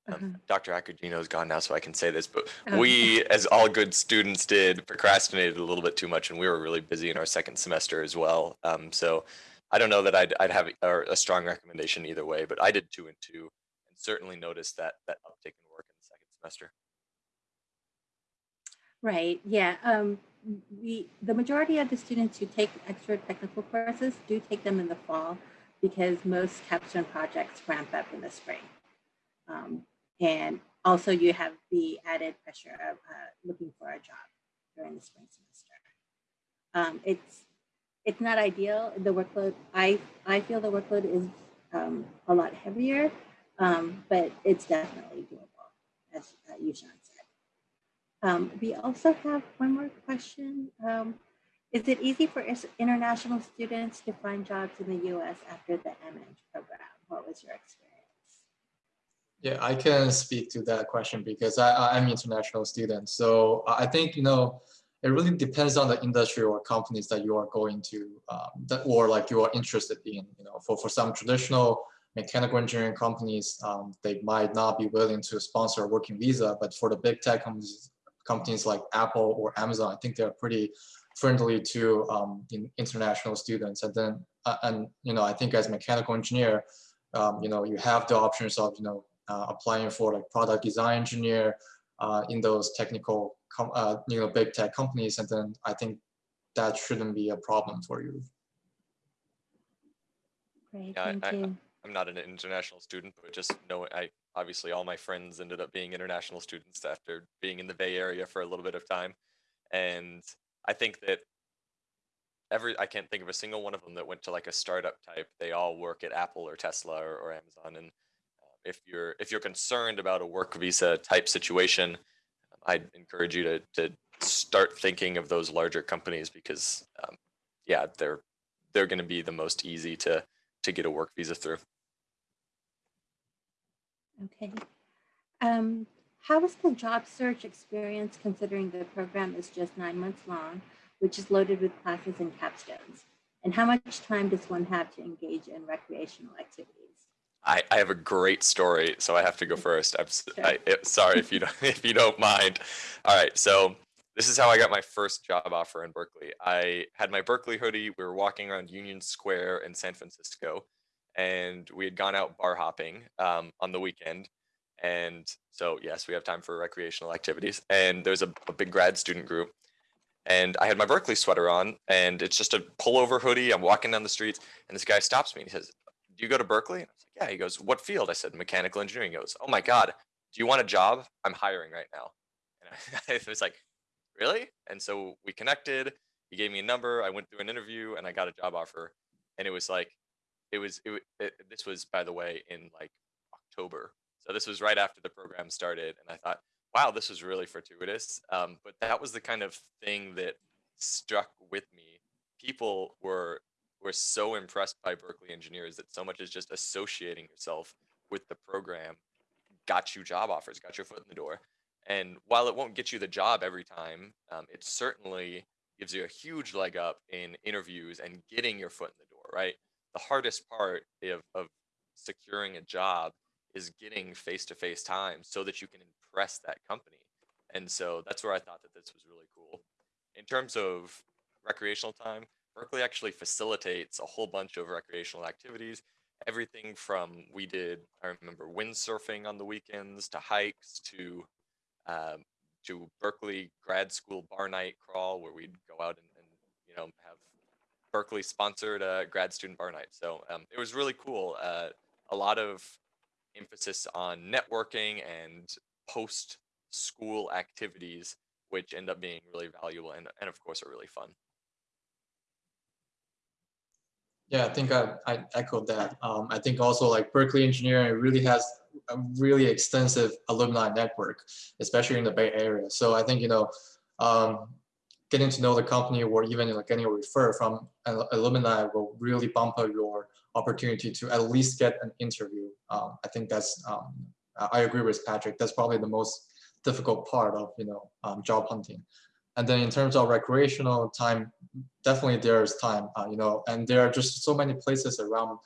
Um, Dr. Agogino is gone now, so I can say this, but Oh. we, as all good students did, procrastinated a little bit too much, and we were really busy in our second semester as well. Um, so I don't know that I'd, I'd have a, a strong recommendation either way, but I did two and two, and certainly noticed that that uptick in work in the second semester. Right, yeah. Um, we, the majority of the students who take extra technical courses do take them in the fall because most capstone projects ramp up in the spring. Um, and also you have the added pressure of uh, looking for a job during the spring semester. Um, it's, it's not ideal. The workload, I, I feel the workload is um, a lot heavier, um, but it's definitely doable, as uh, Yushan said. Um, we also have one more question. Um, is it easy for international students to find jobs in the US after the MEng program? What was your experience? Yeah, I can speak to that question because I, I'm international student. So I think, you know, it really depends on the industry or companies that you are going to, um, that, or like you are interested in, you know, for, for some traditional mechanical engineering companies, um, they might not be willing to sponsor a working visa, but for the big tech companies, companies like Apple or Amazon, I think they're pretty friendly to um, in, international students. And then, uh, and, you know, I think as mechanical engineer, um, you know, you have the options of, you know, uh, applying for like product design engineer uh, in those technical, com uh, you know, big tech companies. And then I think that shouldn't be a problem for you. Great, Yeah, thank I, you. I'm not an international student, but just know I obviously all my friends ended up being international students after being in the Bay Area for a little bit of time, and I think that every I can't think of a single one of them that went to like a startup type. They all work at Apple or Tesla or, or Amazon, and uh, if you're if you're concerned about a work visa type situation, I'd encourage you to to start thinking of those larger companies because um, yeah, they're they're going to be the most easy to to get a work visa through. Okay. Um, how was the job search experience considering the program is just nine months long, which is loaded with classes and capstones? And how much time does one have to engage in recreational activities? I, I have a great story, so I have to go first. I'm s- I, it- sorry if you don't <laughs> if you don't mind. All right, so this is how I got my first job offer in Berkeley. I had my Berkeley hoodie. We were walking around Union Square in San Francisco, and we had gone out bar hopping um, on the weekend. And so yes, we have time for recreational activities. And there's a, a big grad student group, and I had my Berkeley sweater on, and it's just a pullover hoodie. I'm walking down the streets, and this guy stops me and he says, "Do you go to Berkeley?" I was like, "Yeah." He goes, "What field?" I said, "Mechanical engineering." He goes, "Oh my god, do you want a job? I'm hiring right now." <laughs> And I, I was like, "Really?" And so we connected. He gave me a number. I went through an interview, and I got a job offer. And it was like, it was it, it this was by the way in like October. So this was right after the program started, and I thought, wow, this was really fortuitous. Um, but that was the kind of thing that struck with me. People were were so impressed by Berkeley engineers that so much as just associating yourself with the program got you job offers, got your foot in the door. And while it won't get you the job every time, um, it certainly gives you a huge leg up in interviews and getting your foot in the door, right? The hardest part of, of securing a job is getting face-to-face time so that you can impress that company. And so that's where I thought that this was really cool. In terms of recreational time, Berkeley actually facilitates a whole bunch of recreational activities. Everything from we did, I remember windsurfing on the weekends to hikes to um, to Berkeley grad school bar night crawl where we'd go out and, and you know have Berkeley sponsored a grad student bar night. So um, it was really cool. Uh, a lot of emphasis on networking and post school activities, which end up being really valuable and, and of course are really fun. Yeah, I think I, I echoed that. Um, I think also like Berkeley Engineering really has a really extensive alumni network, especially in the Bay Area. So I think, you know, um, getting to know the company or even like getting a refer from an alumni will really bump up your opportunity to at least get an interview. Um, I think that's, um, I agree with Patrick. That's probably the most difficult part of, you know, um, job hunting. And then in terms of recreational time, definitely there's time, uh, you know, and there are just so many places around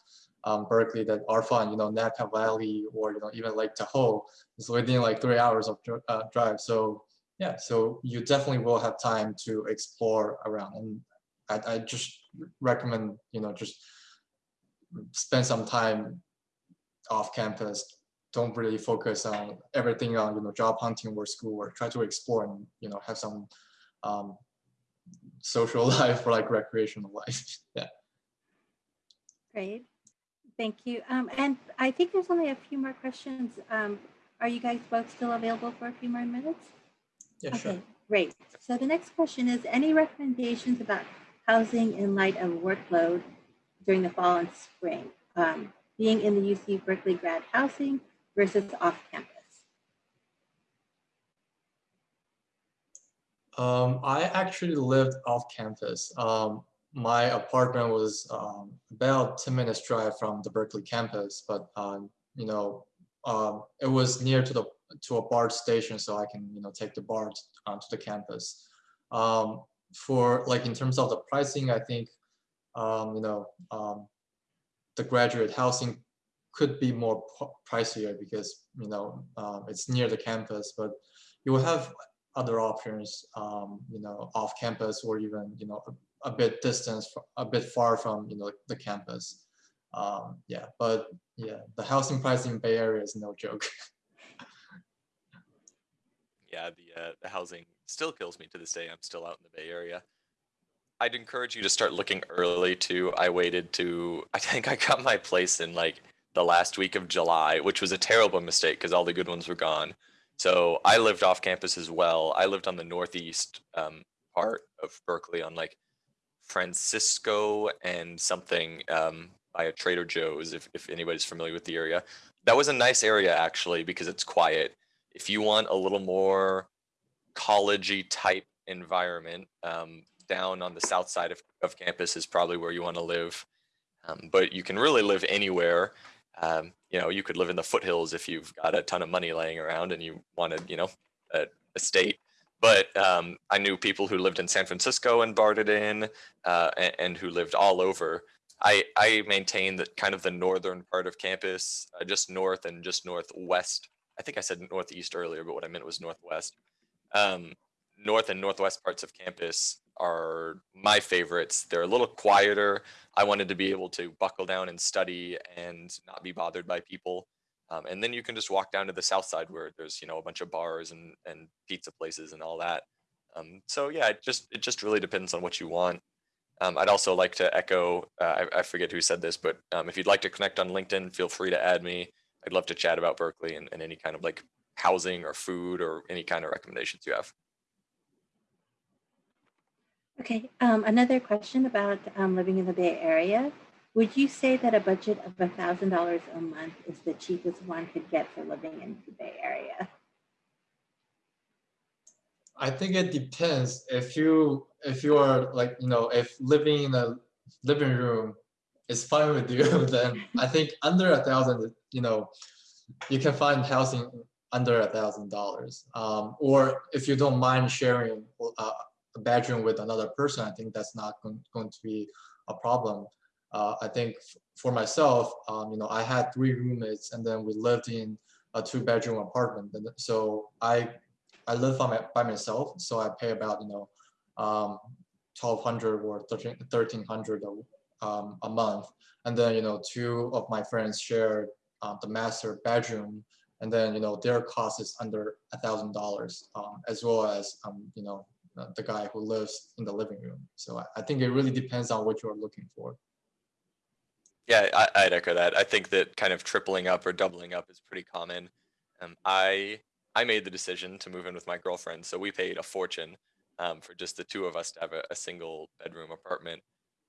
um, Berkeley that are fun. You know, Napa Valley or you know even Lake Tahoe is within like three hours of uh, drive. So yeah, so you definitely will have time to explore around. And I, I just recommend you know just spend some time off campus. Don't really focus on everything on you know job hunting or school work. Try to explore and you know have some um, social <laughs> life or like recreational life. <laughs> yeah. Great. Thank you. Um, and I think there's only a few more questions. Um, are you guys both still available for a few more minutes? Yeah, okay, sure. great. So the next question is any recommendations about housing in light of workload during the fall and spring, um, being in the UC Berkeley grad housing versus off campus? Um, I actually lived off campus. Um, my apartment was um, about 10 minutes drive from the Berkeley campus, but um, you know, um, it was near to the to a BART station, so I can you know take the BART uh, to the campus. Um, for like in terms of the pricing, I think um, you know um, the graduate housing could be more pricier because you know um, it's near the campus, but you will have other options, um, you know, off campus or even you know a, a bit distance, a bit far from you know the campus. Um, yeah, but yeah, the housing price in Bay Area is no joke. <laughs> yeah, the uh, the housing still kills me to this day. I'm still out in the Bay Area. I'd encourage you to start looking early too. I waited to I think I got my place in like the last week of July, which was a terrible mistake because all the good ones were gone. So I lived off campus as well. I lived on the northeast um, part of Berkeley on like Francisco and something um, by a Trader Joe's, if, if anybody's familiar with the area. That was a nice area actually because it's quiet. If you want a little more collegey type environment, um, down on the south side of, of campus is probably where you want to live. Um, but you can really live anywhere. Um, you know, you could live in the foothills if you've got a ton of money laying around and you wanted, you know, a, a state. But um, I knew people who lived in San Francisco and barred in, uh, and, and, who lived all over. I, I maintain that kind of the northern part of campus, uh, just north and just northwest. I think I said northeast earlier, but what I meant was northwest. Um, north and northwest parts of campus are my favorites. They're a little quieter. I wanted to be able to buckle down and study and not be bothered by people. Um, and then you can just walk down to the south side where there's you know a bunch of bars and and pizza places and all that. Um, so yeah, it just it just really depends on what you want. Um, I'd also like to echo. Uh, I, I, forget who said this, but um, if you'd like to connect on LinkedIn, feel free to add me. I'd love to chat about Berkeley and, and any kind of like housing or food or any kind of recommendations you have. Okay, um, another question about um, living in the Bay Area. Would you say that a budget of $1,000 a month is the cheapest one could get for living in the Bay Area? I think it depends. If you if you are like you know if living in a living room is fine with you, <laughs> then I think under a thousand, you know, you can find housing under a thousand dollars. Um, or if you don't mind sharing uh, a bedroom with another person, I think that's not going, going to be a problem. Uh, I think for myself, um, you know, I had three roommates and then we lived in a two bedroom apartment. And so I, I live by, my, by myself. So I pay about, you know, um, 1200 or 1300 um, a month. And then, you know, two of my friends shared uh, the master bedroom and then, you know, their cost is under a thousand dollars um, as well as, um, you know, uh, the guy who lives in the living room. So I, I, think it really depends on what you're looking for. Yeah, I, would echo that. I think that kind of tripling up or doubling up is pretty common. Um, I I made the decision to move in with my girlfriend, so we paid a fortune um, for just the two of us to have a, a single bedroom apartment,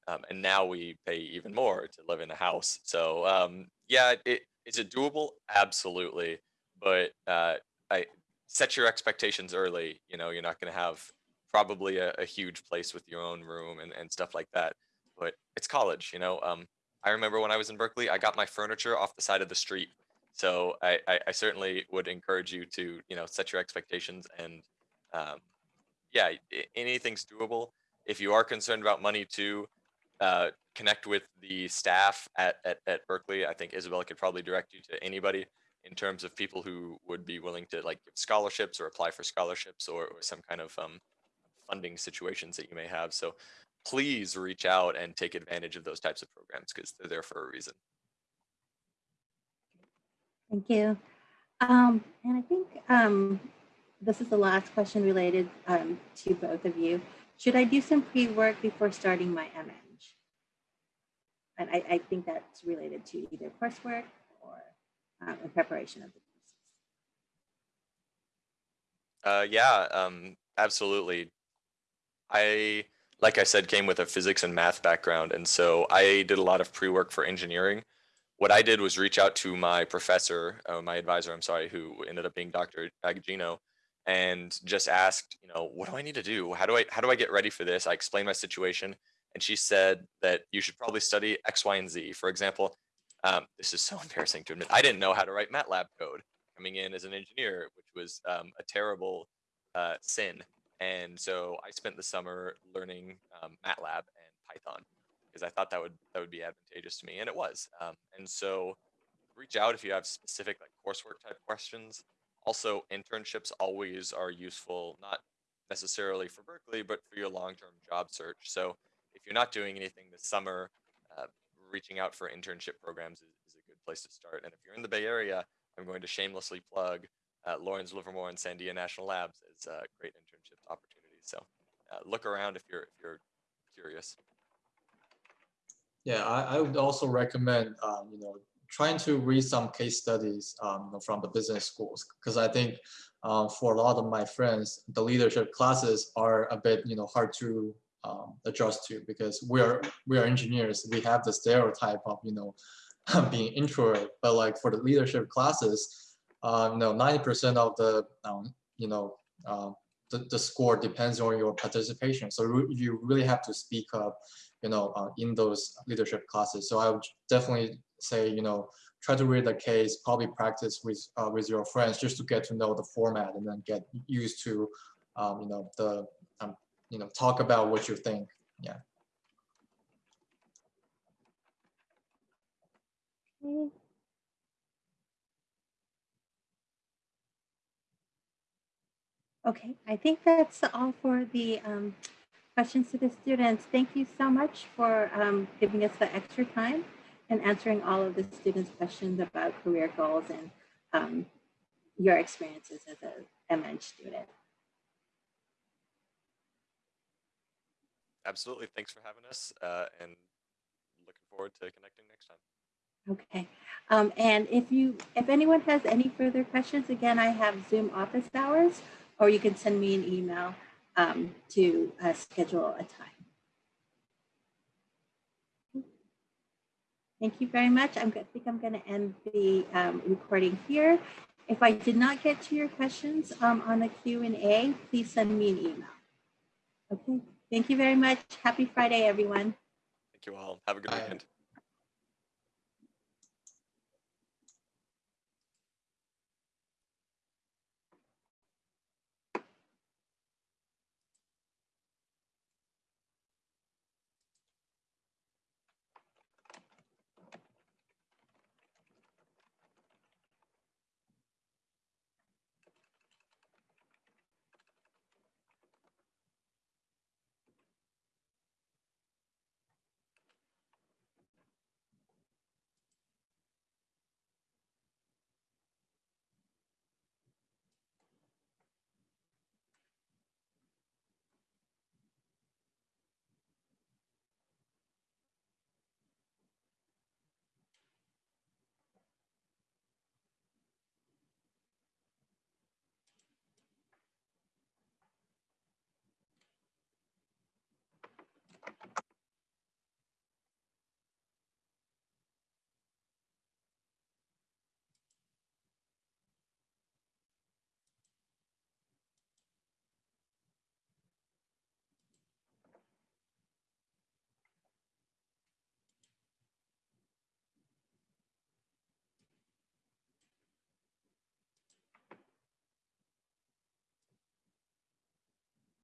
um, and now we pay even more to live in a house. So um, yeah, it, is it doable? Absolutely, but uh, I set your expectations early. You know, you're not going to have probably a, a, huge place with your own room and, and stuff like that. But it's college, you know. Um, I remember when I was in Berkeley, I got my furniture off the side of the street. So I, I, I certainly would encourage you to, you know, set your expectations and, um, yeah, anything's doable. If you are concerned about money too, uh, connect with the staff at, at, at Berkeley. I think Isabella could probably direct you to anybody in terms of people who would be willing to like give scholarships or apply for scholarships or, or some kind of um, funding situations that you may have. So please reach out and take advantage of those types of programs because they're there for a reason. Thank you. Um, and I think um, this is the last question related um, to both of you. Should I do some pre-work before starting my MEng? And I, I think that's related to either coursework or um, in preparation of the courses. Uh, yeah, um, absolutely. I, like I said, came with a physics and math background. And so I did a lot of pre-work for engineering. What I did was reach out to my professor, uh, my advisor, I'm sorry, who ended up being Dr. Agogino, and just asked, you know, what do I need to do? How do I, how do I get ready for this? I explained my situation and she said that you should probably study X, Y, and Z. For example, um, this is so embarrassing to admit, I didn't know how to write MATLAB code coming in as an engineer, which was um, a terrible uh, sin. And so I spent the summer learning um, MATLAB and Python because I thought that would that would be advantageous to me, and it was. Um, and so reach out if you have specific like coursework type questions. Also, internships always are useful, not necessarily for Berkeley, but for your long-term job search. So if you're not doing anything this summer, uh, reaching out for internship programs is, is, a good place to start. And if you're in the Bay Area, I'm going to shamelessly plug uh, Lawrence Livermore and Sandia National Labs as uh, great internship opportunities. So uh, look around if you're if you're curious. Yeah, I, I would also recommend um, you know trying to read some case studies um, from the business schools because I think um, for a lot of my friends, the leadership classes are a bit you know hard to um, adjust to because we are we are engineers. We have the stereotype of you know <laughs> being introvert, but like for the leadership classes, uh, you know, 90% of the um, you know uh, the, the score depends on your participation. So you really have to speak up, you know, uh, in those leadership classes. So I would definitely say, you know, try to read the case, probably practice with uh, with your friends just to get to know the format and then get used to, um, you know, the um, you know, talk about what you think. Yeah. Okay. Okay, I think that's all for the um, questions to the students. Thank you so much for um, giving us the extra time and answering all of the students' questions about career goals and um, your experiences as a MEng student. Absolutely. Thanks for having us uh, and looking forward to connecting next time. Okay. Um, and if you, if anyone has any further questions, again, I have Zoom office hours, or you can send me an email um, to uh, schedule a time. Thank you very much. I'm, I think I'm going to end the um, recording here. If I did not get to your questions um, on the Q&A, please send me an email. Okay. Thank you very much. Happy Friday, everyone. Thank you all. Have a good Bye. weekend.